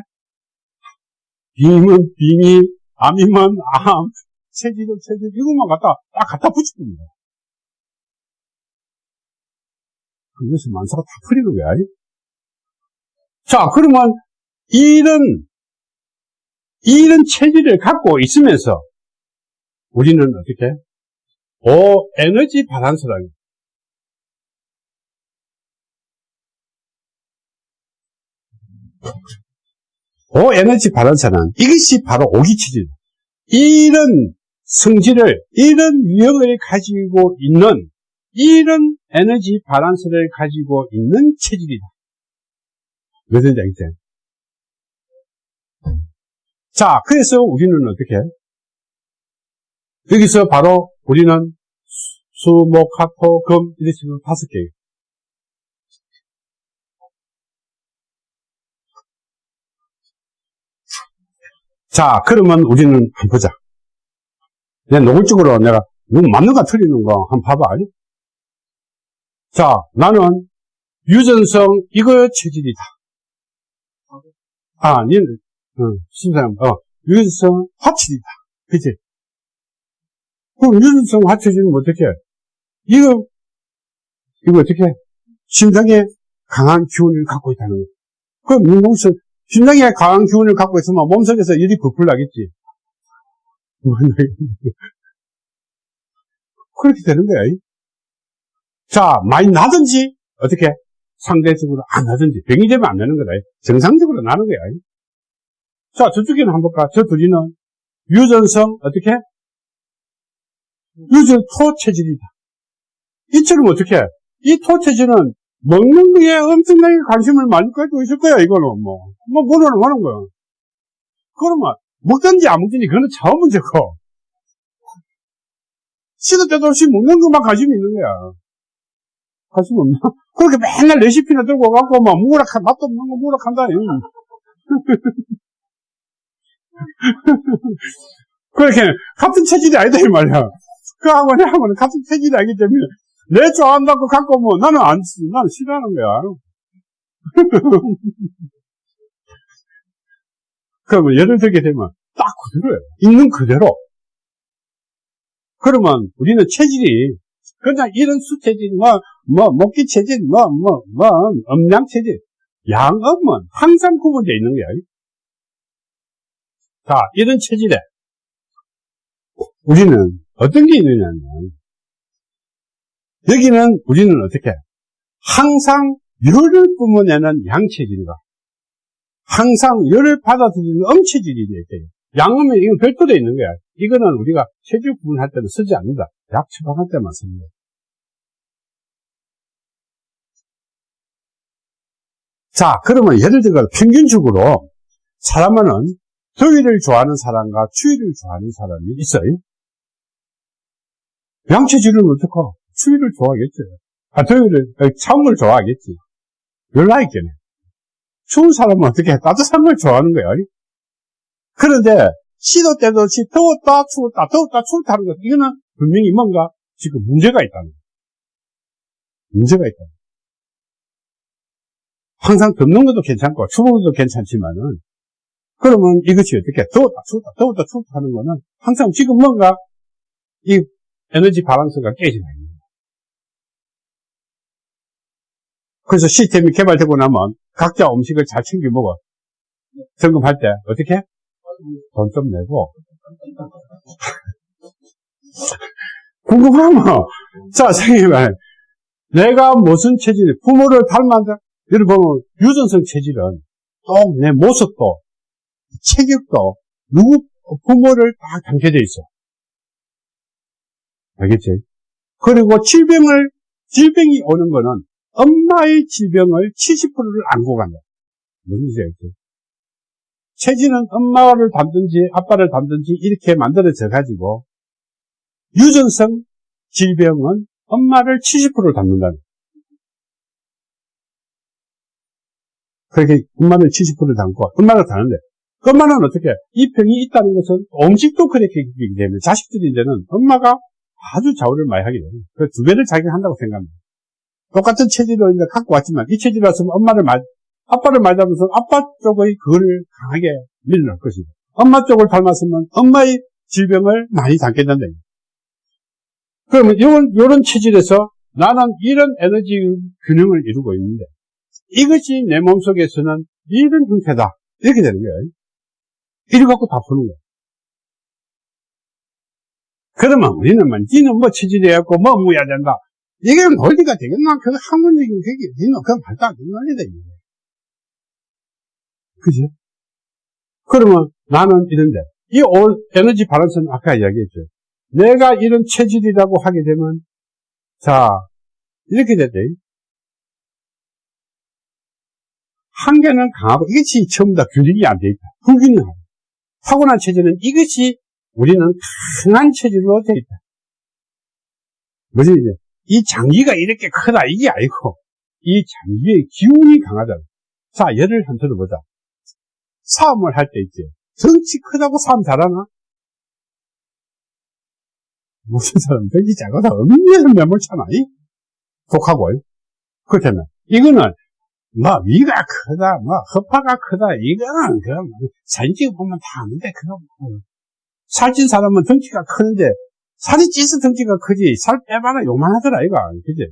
빔은 빔이, 암이면 암, 체질은 체질 이것만 갖다 딱 갖다 붙일 겁니다. 그래서 만사가 다 풀리는 거야. 자, 그러면 이런 이런 체질을 갖고 있으면서 우리는 어떻게? 오 에너지 바란스라는 오 에너지 바란스는 이것이 바로 오기체질. 이런 성질을, 이런 유형을 가지고 있는, 이런 에너지 바란스를 가지고 있는 체질이다. 무슨 얘기죠? 자, 그래서 우리는 어떻게? 여기서 바로 우리는 수, 목, 화, 토, 금, 이렇게 식으로 다섯 개예요. 자, 그러면 우리는 한번 보자. 내 노골적으로 내가 누구 맞는가 틀리는 거 한번 봐봐. 아니? 자, 나는 유전성 이거 체질이다. 아, 니는, 어, 심사님, 어, 유전성 화체질이다. 그치? 그럼 유전성 화체질은 어떻게 해? 이거, 이거 어떻게 해? 심장에 강한 기운을 갖고 있다는 거야. 그럼 무슨 심장에 강한 기운을 갖고 있으면 몸속에서 열이 부풀 나겠지. <laughs> 그렇게 되는 거야. 자, 많이 나든지, 어떻게? 상대적으로 안 나든지, 병이 되면 안 나는 거다. 정상적으로 나는 거야. 자, 저쪽에는 한번 볼까? 저 둘이는 유전성, 어떻게? 유전 토체질이다. 이처럼 어떻게? 이 토체질은 먹는 거에 엄청나게 관심을 많이 가지고 있을 거야, 이거는 뭐. 뭐, 뭐를 하는 거야. 그러면, 먹든지 안 먹든지 그거는 처음 문제고. 시도 때도 없이 먹는 것만 관심이 있는 거야. 관심 없나? 그렇게 맨날 레시피나 들고 가고, 막, 무락한, 맛도 없는 거 무락한다. <laughs> 그렇게, 같은 체질이 아니다, 이 말이야. 그하고 내하고는 같은 체질이 아니기 때문에, 내 좋아한다고 갖고 뭐, 나는 안, 나는 싫어하는 거야. <laughs> 그러면 예를 들게 되면, 딱 그대로예요. 있는 그대로. 그러면 우리는 체질이 그냥 이런 수 체질, 뭐, 뭐, 먹기 체질, 뭐, 뭐, 뭐, 음양 체질, 양음은 항상 구분되어 있는 거야. 자, 이런 체질에 우리는 어떤 게 있느냐면, 여기는 우리는 어떻게, 항상 열을 뿜어내는 양체질과, 항상 열을 받아들이는 음체질이 있대요. 양음은 이건 별도로 있는 거야. 이거는 우리가 체질 구분할 때는 쓰지 않는다. 약 처방할 때만 씁니다. 자, 그러면 예를 들어 평균적으로 사람은 더위를 좋아하는 사람과 추위를 좋아하는 사람이 있어요. 양체질은 어떡하? 추위를 좋아하겠지. 아, 더위를, 걸 좋아하겠지. 열나 있겠네. 추운 사람은 어떻게 해? 따뜻한 걸 좋아하는 거야. 아니? 그런데 시도 때도 시 더웠다 추웠다 더웠다 추웠다 하는 것 이거는 분명히 뭔가 지금 문제가 있다는 거야. 문제가 있다. 항상 덥는 것도 괜찮고 추운 것도 괜찮지만은 그러면 이것이 어떻게 더웠다 추웠다 더웠다 추웠다 하는 거는 항상 지금 뭔가 이 에너지 바란스가 깨지는 거예 그래서 시스템이 개발되고 나면 각자 음식을 잘 챙겨 먹어. 점검할 때 어떻게? 돈 좀 내고. <laughs> 궁금하면 자 선생님 내가 무슨 체질 부모를 닮았다. 여러분 유전성 체질은 또 내 모습도 체격도 누구 부모를 다 담겨져 있어. 알겠지? 그리고 질병을 질병이 오는 거는 엄마의 질병을 70%를 안고 간다. 무슨 말인지 체질은 엄마를 담든지 아빠를 담든지 이렇게 만들어져 가지고 유전성 질병은 엄마를 70%를 담는다는 그렇게 엄마를 70%를 담고 엄마를 다는데 엄마는 어떻게 이 병이 있다는 것은 음식도 그렇게 되기 때문에 자식들인데는 엄마가 아주 좌우를 많이 하게 돼요. 그두 배를 자기가 한다고 생각합니다. 똑같은 체질로 이제 갖고 왔지만 이 체질이었으면 엄마를 말 아빠를 맞으면서 아빠 쪽의 그를 강하게 밀어넣을 것이고 엄마 쪽을 닮았으면 엄마의 질병을 많이 담게 된다. 그러면 이런, 이런 체질에서 나는 이런 에너지 균형을 이루고 있는데 이것이 내 몸속에서는 이런 형태다. 이렇게 되는 거예요. 이래 갖고 다 푸는 거예요. 그러면 우리는 뭐, 니는 뭐 체질이었고 뭐 무야 된다. 이게 논리가 되겠나? 그 학문적인 그게, 니는 그건 말도 논리다. 그지? 그러면 나는 이런데, 이 에너지 바란스는 아까 이야기했죠. 내가 이런 체질이라고 하게 되면, 자, 이렇게 됐대. 한계는 강하고 이것이 전부 다 균형이 안 돼 있다. 불균형하다. 타고난 체질은 이것이 우리는 강한 체질로 돼 있다. 뭐지, 이제? 이 장기가 이렇게 크다, 이게 아니고, 이 장기의 기운이 강하다. 자, 예를 한 들어 보자. 싸움을 할 때 있지. 덩치 크다고 싸움 잘하나? 무슨 사람 덩치 작아서 엄밀해서 매몰잖아. 독하고. 그렇다면, 이거는, 뭐, 위가 크다, 뭐, 허파가 크다, 이거는, 그럼, 사진 찍어 보면 다 아는데, 그거, 뭐. 살찐 사람은 덩치가 크는데, 살이 찌서 덩치가 크지, 살 빼봐라 요만하더라, 이거. 그지?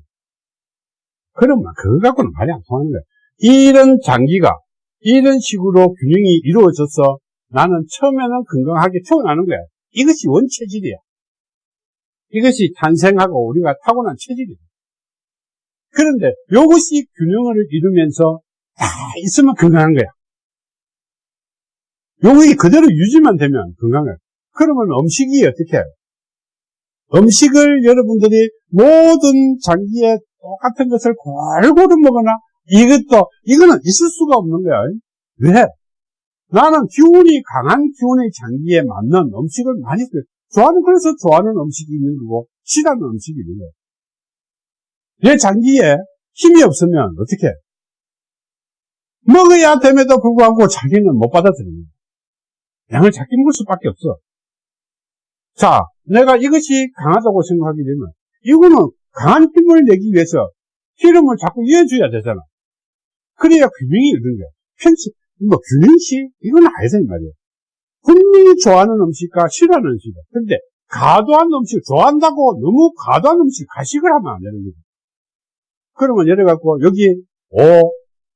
그러면, 그거 갖고는 말이 안 통하는 거야. 이런 장기가, 이런 식으로 균형이 이루어져서 나는 처음에는 건강하게 태어나는 거야. 이것이 원체질이야. 이것이 탄생하고 우리가 타고난 체질이야. 그런데 이것이 균형을 이루면서 다 있으면 건강한 거야. 요것이 그대로 유지만 되면 건강해. 그러면 음식이 어떻게 해요? 음식을 여러분들이 모든 장기에 똑같은 것을 골고루 먹거나 이것도, 이거는 있을 수가 없는 거야. 왜? 나는 기운이 강한 기운의 장기에 맞는 음식을 많이 써. 좋아하는, 그래서 좋아하는 음식이 있는 거고, 싫어하는 음식이 있는 거야. 내 장기에 힘이 없으면 어떻게 해? 먹어야 됨에도 불구하고 자기는 못 받아들입니다. 양을 작게 먹을 수밖에 없어. 자, 내가 이것이 강하다고 생각하게 되면, 이거는 강한 힘을 내기 위해서 기름을 자꾸 이어줘야 되잖아. 그래야 균형이 이런 거야. 편치, 뭐, 균형시? 이건 아니다, 이 말이야. 분명히 좋아하는 음식과 싫어하는 음식이야. 근데, 과도한 음식, 좋아한다고 너무 과도한 음식, 가식을 하면 안 되는 거지. 그러면 예를 갖고, 여기, 5,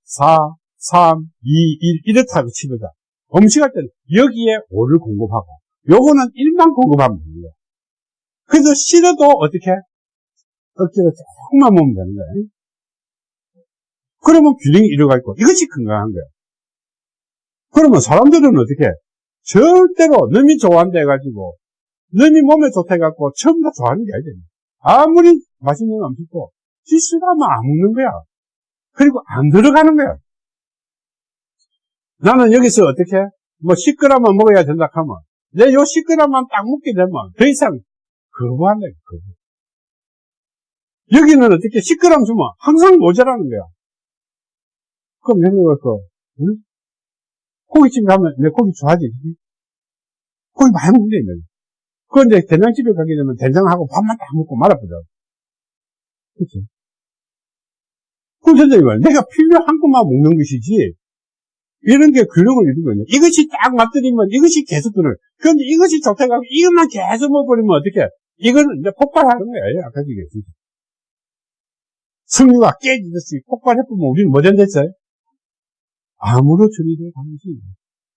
4, 3, 2, 1, 이렇다고 치보자. 음식할 때는 여기에 5를 공급하고, 요거는 1만 공급하면 거야. 그래서 싫어도 어떻게? 억지로 조금만 먹으면 되는 거야. 그러면 균형이 이루어가 있고 이것이 건강한 거예요. 그러면 사람들은 어떻게 해? 절대로 너이 좋아한다 해가지고 너이 몸에 좋다 해갖고 전부 다 좋아하는 게 아니잖아요. 아무리 맛있는 음식도 실수하면 안 먹는 거야. 그리고 안 들어가는 거야. 나는 여기서 어떻게, 뭐 10g만 먹어야 된다 하면, 내 요 10g만 딱 먹게 되면, 더 이상 거부한다, 거부. 여기는 어떻게 10g 주면 항상 모자라는 거야. 그럼 내가 그, 응? 고깃집 가면 내 고기 좋아하지? 고기 많이 먹는데, 내 그런데 된장집에 가게 되면 된장하고 밥만 딱 먹고 말아보자. 그치? 그럼 선생님 말 내가 필요한 것만 먹는 것이지, 이런 게 균형을 이루거든요. 이것이 딱 맞들이면 이것이 계속 들어요. 그런데 이것이 좋다고 하고 이것만 계속 먹어버리면 어떻게, 이거는 이제 폭발하는 거예요. 아까 얘기했 승유가 깨지듯이 폭발해보면 우리는 뭐 된댔어요? 암으로 처리될 가능성이.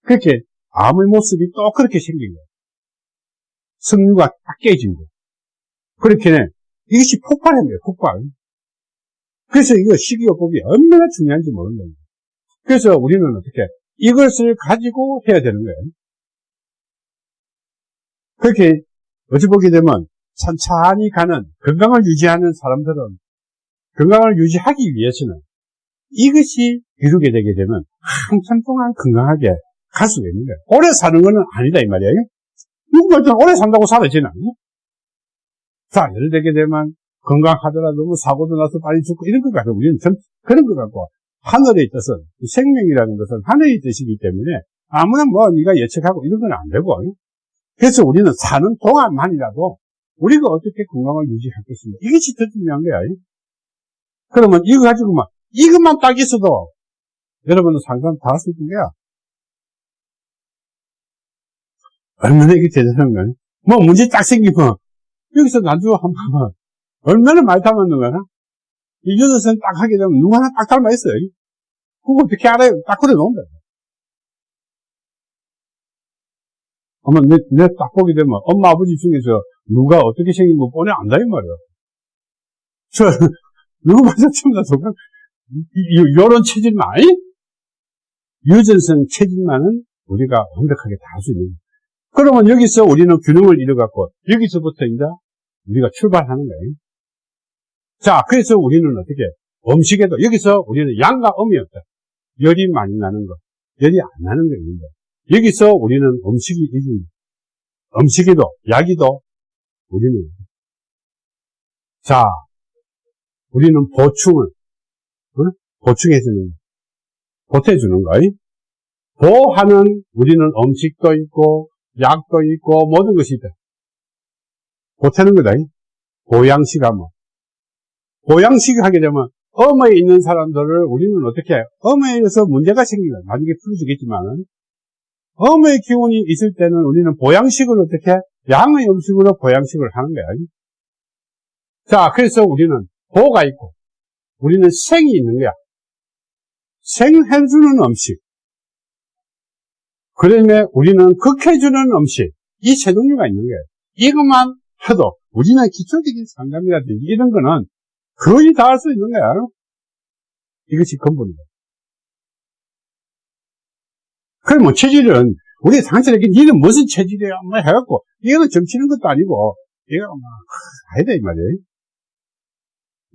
그렇게 암의 모습이 또 그렇게 생긴 거예요. 승유가 딱 깨진 거예요. 그렇게 이것이 폭발한 거예요. 폭발. 그래서 이거 식이요법이 얼마나 중요한지 모르는 거예요. 그래서 우리는 어떻게 이것을 가지고 해야 되는 거예요. 그렇게 어찌 보게 되면 천천히 가는 건강을 유지하는 사람들은 건강을 유지하기 위해서는 이것이 이루게 되게 되면 한참 동안 건강하게 갈 수가 있는 거예요. 오래 사는 것은 아니다 이 말이에요. 누구가 좀 오래 산다고 않니? 자, 예를 들게 되면 건강하더라도 뭐 사고도 나서 빨리 죽고 이런 것 같아요. 우리는 전 그런 것 같고 하늘에 있어서 생명이라는 것은 하늘의 뜻이기 때문에 아무나 뭐 네가 예측하고 이런 건 안 되고 그래서 우리는 사는 동안만이라도 우리가 어떻게 건강을 것인가 이것이 더 중요한 거야. 그러면 이거 가지고만 이것만 딱 있어도 여러분은 상관 다 있는 거야. 얼마나 이게 대단한 거야. 뭐 문제 딱 생기면 여기서 나주 한 번만 얼마나 많이 닮았는 거야. 이 여섯은 딱 하게 되면 누구 하나 딱 닮아 있어요. 그거 어떻게 알아요? 딱 그래 놓은 거야. 아마 내, 내 딱 보게 되면 엄마 아버지 중에서 누가 어떻게 생긴 거 뻔히 안다 이 말이야. 저 <laughs> 누구 봐서 다 똑같 요런 체질만 유전성 체질만은 우리가 완벽하게 다 할 수 있는 거야. 그러면 여기서 우리는 균형을 잃어갖고 여기서부터 이제 우리가 출발하는 거예요. 자, 그래서 우리는 어떻게 음식에도 여기서 우리는 양과 음이 없다. 열이 많이 나는 거, 열이 안 나는 거 있는데 여기서 우리는 음식이 이긴 음식에도 약이도 우리는 자, 우리는 보충을 어? 보충해주는 보태주는 거예요. 보하는 우리는 음식도 있고 약도 있고 모든 것이 있다. 보태는 거다. 보양식 하면. 보양식 하게 되면 엄에 있는 사람들을 우리는 어떻게 해요? 엄에서 문제가 생기면 나중에 풀어지겠지만은 엄의 기운이 있을 때는 우리는 보양식을 어떻게 양의 음식으로 보양식을 하는 거야. 자, 그래서 우리는 보가 있고 우리는 생이 있는 거야. 생해주는 음식. 그 다음에 우리는 극해주는 음식. 이 세 종류가 있는 거예요. 이것만 해도 우리는 기초적인 상담이라든지 이런 거는 거의 다 할 수 있는 거야. 이것이 근본이다. 그럼 뭐 체질은 우리 상처에게 니는 무슨 체질이야? 뭐 해갖고 이거는 점치는 것도 아니고 이거 뭐 아니다 이 말이에요.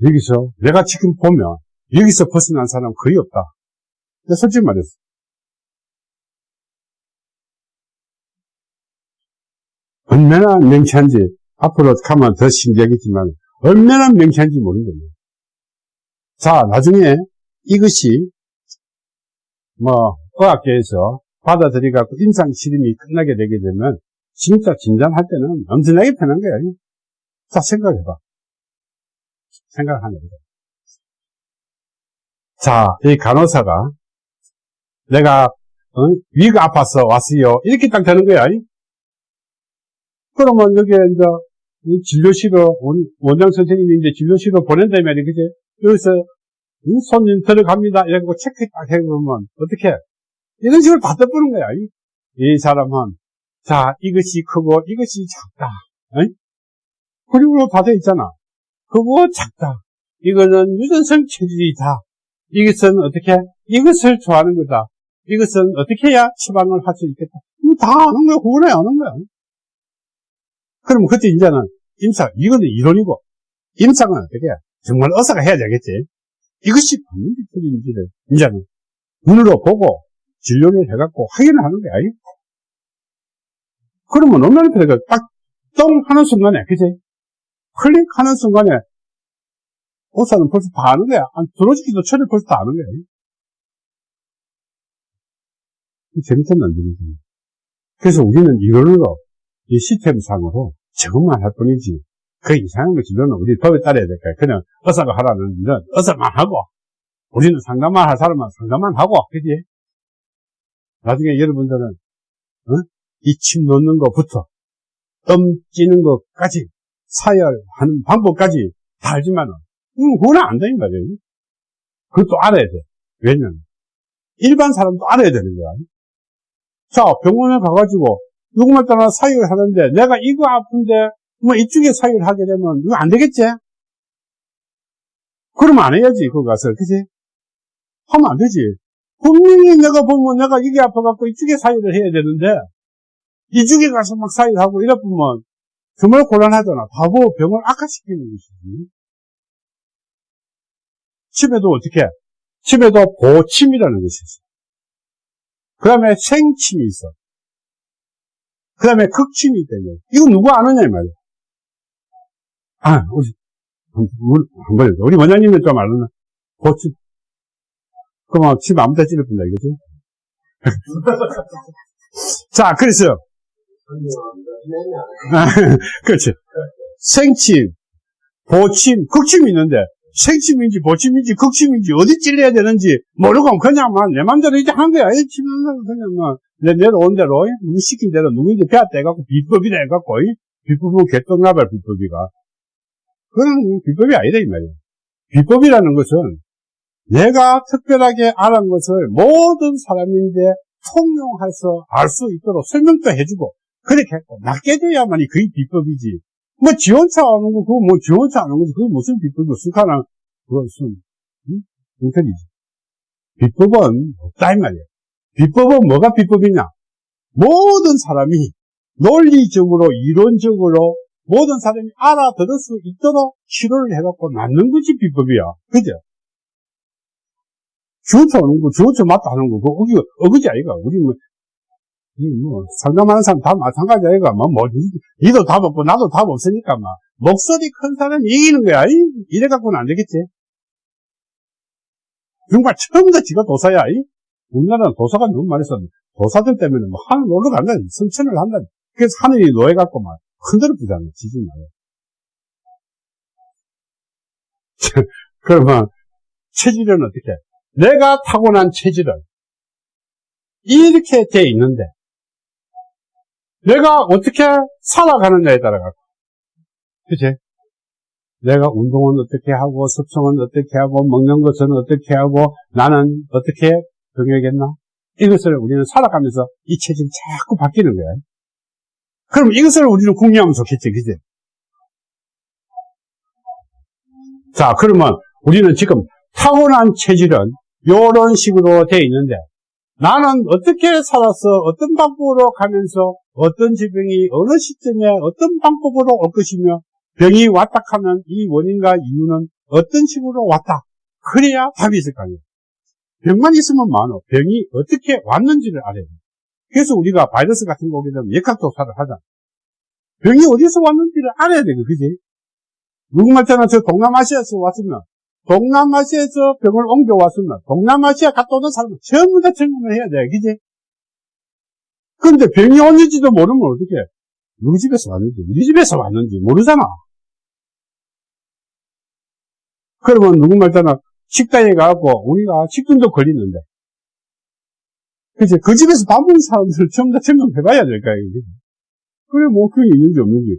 여기서 내가 지금 보면 여기서 벗어난 사람 거의 없다. 솔직히 말해서 얼마나 명쾌한지 앞으로 가면 더 신기하겠지만 얼마나 명쾌한지 모르겠네요. 자 나중에 이것이 뭐 의학계에서 받아들여갖고 임상 실험이 끝나게 되게 되면 진짜 진단할 때는 엄청나게 편한 거예요. 자 생각해봐. 생각하는 거죠. 자, 이 간호사가 내가 어? 위가 아파서 왔어요. 이렇게 딱 되는 거야. 그러면 여기에 이제 진료실로 원장 선생님이 이제 진료실로 보낸다면 그지? 여기서 손님 들어갑니다. 이러고 체크 딱 해보면 어떻게? 이런 식으로 다 떠보는 거야. 이 사람은 자 이것이 크고 이것이 작다. 그리고 다돼 있잖아. 크고 작다. 이거는 유전성 체질이다. 이것은 어떻게? 이것을 좋아하는 거다. 이것은 어떻게 해야 처방을 할 수 있겠다. 이거 다 아는 거야. 그거나 아는 거야. 그럼 그때 이제는 임상, 이거는 이론이고, 임상은 어떻게 해? 정말 의사가 해야 되겠지. 이것이 맞는지 틀린지를 이제는 눈으로 보고 진료를 해갖고 확인을 하는 거야. 이. 그러면 얼마나 편해. 딱, 똥 하는 순간에, 그지? 클릭하는 순간에, 의사는 벌써 다 아는 거야. 안 들어주기도 전에 벌써 다 아는 거야. 이. 재밌던 난들이지. 그래서 우리는 이걸로, 이 시스템상으로 적응만 할 뿐이지, 그 이상한 거 진료는 우리 법에 따라야 될 거야. 그냥 의사가 하라는 일은 의사만 하고, 우리는 상담만 할 사람은 상담만 하고, 그지? 나중에 여러분들은, 어? 이침 놓는 것부터, 덤 찌는 것까지, 사열하는 방법까지 다 알지만은, 음, 그건 안 되는 말이에요. 그것도 알아야 돼. 왜냐면, 일반 사람도 알아야 되는 거야. 자, 병원에 가가지고, 누구만 따라 사유를 하는데, 내가 이거 아픈데, 뭐 이쪽에 사유를 하게 되면, 이거 안 되겠지? 그러면 안 해야지, 그거 가서. 그지? 하면 안 되지. 분명히 내가 보면 내가 이게 아파갖고 이쪽에 사유를 해야 되는데, 이쪽에 가서 막 사유를 하고 이러면 정말 곤란하잖아. 바보 병을 악화시키는 것이지. 침에도 어떻게? 해? 침에도 보침이라는 것이 있어. 그 다음에 생침이 있어. 그 다음에 극침이 있다요. 이거 누구 아느냐, 이 말이야. 아, 우리, 한 번, 우리 원장님은 좀 알았나? 보침. 그럼 침 아무 데 찌를 뿐다, 이거지? <laughs> 자, 그래서, <laughs> 그렇지. 생침, 보침, 극침이 있는데, 생침인지 보침인지 극침인지 어디 찔려야 되는지 모르고 그냥 막내 맘대로 이제 한 거야. 이 치면 그냥 막 내, 내려온 대로, 누구 시킨 대로 누구인지 배웠다 해갖고 비법이라 해갖고, 이 비법은 개똥나발 비법이가. 그건 비법이 아니다, 이 말이야. 비법이라는 것은 내가 특별하게 알은 것을 모든 사람인데 통용해서 알 수 있도록 설명도 해주고, 그렇게 했고, 낫게 돼야만이 그게 비법이지. 뭐, 지원차 하는 거, 그거 뭐, 지원차 하는 거지. 그게 무슨 비법이고, 스카랑, 그것은, 응? 인터리지. 비법은 없다, 이 말이야. 비법은 뭐가 비법이냐? 모든 사람이 논리적으로, 이론적으로, 모든 사람이 알아들을 수 있도록 치료를 해갖고 낫는 것이 비법이야. 그죠? 주어쳐 하는 거, 주어쳐 맞다 하는 거, 그거, 어기, 어그지 아이가. 우리 뭐, 이 뭐, 상담하는 사람 다 마찬가지 아이가. 뭐, 뭐, 니- 니도 답 없고, 나도 답 없으니까, 막. 목소리 큰 사람이 이기는 거야. 이? 이래갖고는 안 되겠지. 정말 처음부터 지가 도사야. 이? 우리나라는 도사가 너무 많이 썼는데, 도사들 때문에 뭐, 하늘 올라간다. 성천을 한다. 그래서 하늘이 노예갖고 막, 흔들어 부잖아. 지진 나요. <laughs> 그러면, 체질은 어떻게? 해? 내가 타고난 체질은, 이렇게 돼 있는데, 내가 어떻게 살아가느냐에 따라가. 그치? 내가 운동은 어떻게 하고, 습성은 어떻게 하고, 먹는 것은 어떻게 하고, 나는 어떻게 병해겠나? 이것을 우리는 살아가면서 이 체질이 자꾸 바뀌는 거야. 그럼 이것을 우리는 궁리하면 좋겠지, 그지? 자, 그러면 우리는 지금 타고난 체질은 이런 식으로 되어 있는데, 나는 어떻게 살아서 어떤 방법으로 가면서 어떤 질병이 어느 시점에 어떤 방법으로 올 것이며 병이 왔다 하면 이 원인과 이유는 어떤 식으로 왔다. 그래야 답이 있을 거 아니에요. 병만 있으면 많어. 병이 어떻게 왔는지를 알아야 돼. 그래서 우리가 바이러스 같은 거 오게 되면 역학조사를 하자. 병이 어디서 왔는지를 알아야 돼. 그지? 누구 말처럼 저 동남아시아에서 왔으면 동남아시아에서 병을 옮겨왔으면 동남아시아 갔다 오는 사람은 전부 다 증명을 해야 돼. 그지? 근데 병이 왔는지도 모르면 어떻게 해? 누구 집에서 왔는지, 우리 집에서 왔는지 모르잖아. 그러면 누구 말처럼 식당에 가고 우리가 식중독 걸리는데 그치? 그 집에서 밥 먹는 사람들을 전부 다 증명해봐야 될까요? 그래, 뭐, 그게 있는지 없는지.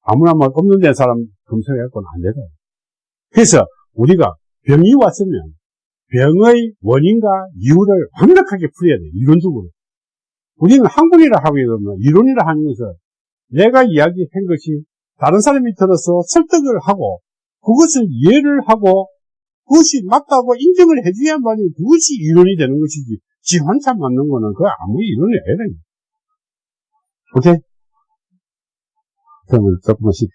아무나 막 없는 데 사람 검색해갖고는 안 되다. 그래서 우리가 병이 왔으면 병의 원인과 이유를 완벽하게 풀어야 돼. 이론적으로. 우리는 학문이라 하고 이러면 이론이라 것은 내가 이야기한 것이 다른 사람이 들어서 설득을 하고 그것을 이해를 하고 그것이 맞다고 인정을 해줘야만이 그것이 이론이 되는 것이지 지 혼자 맞는 거는 그 아무 이론이 아니라 오케이? 그러면 조금씩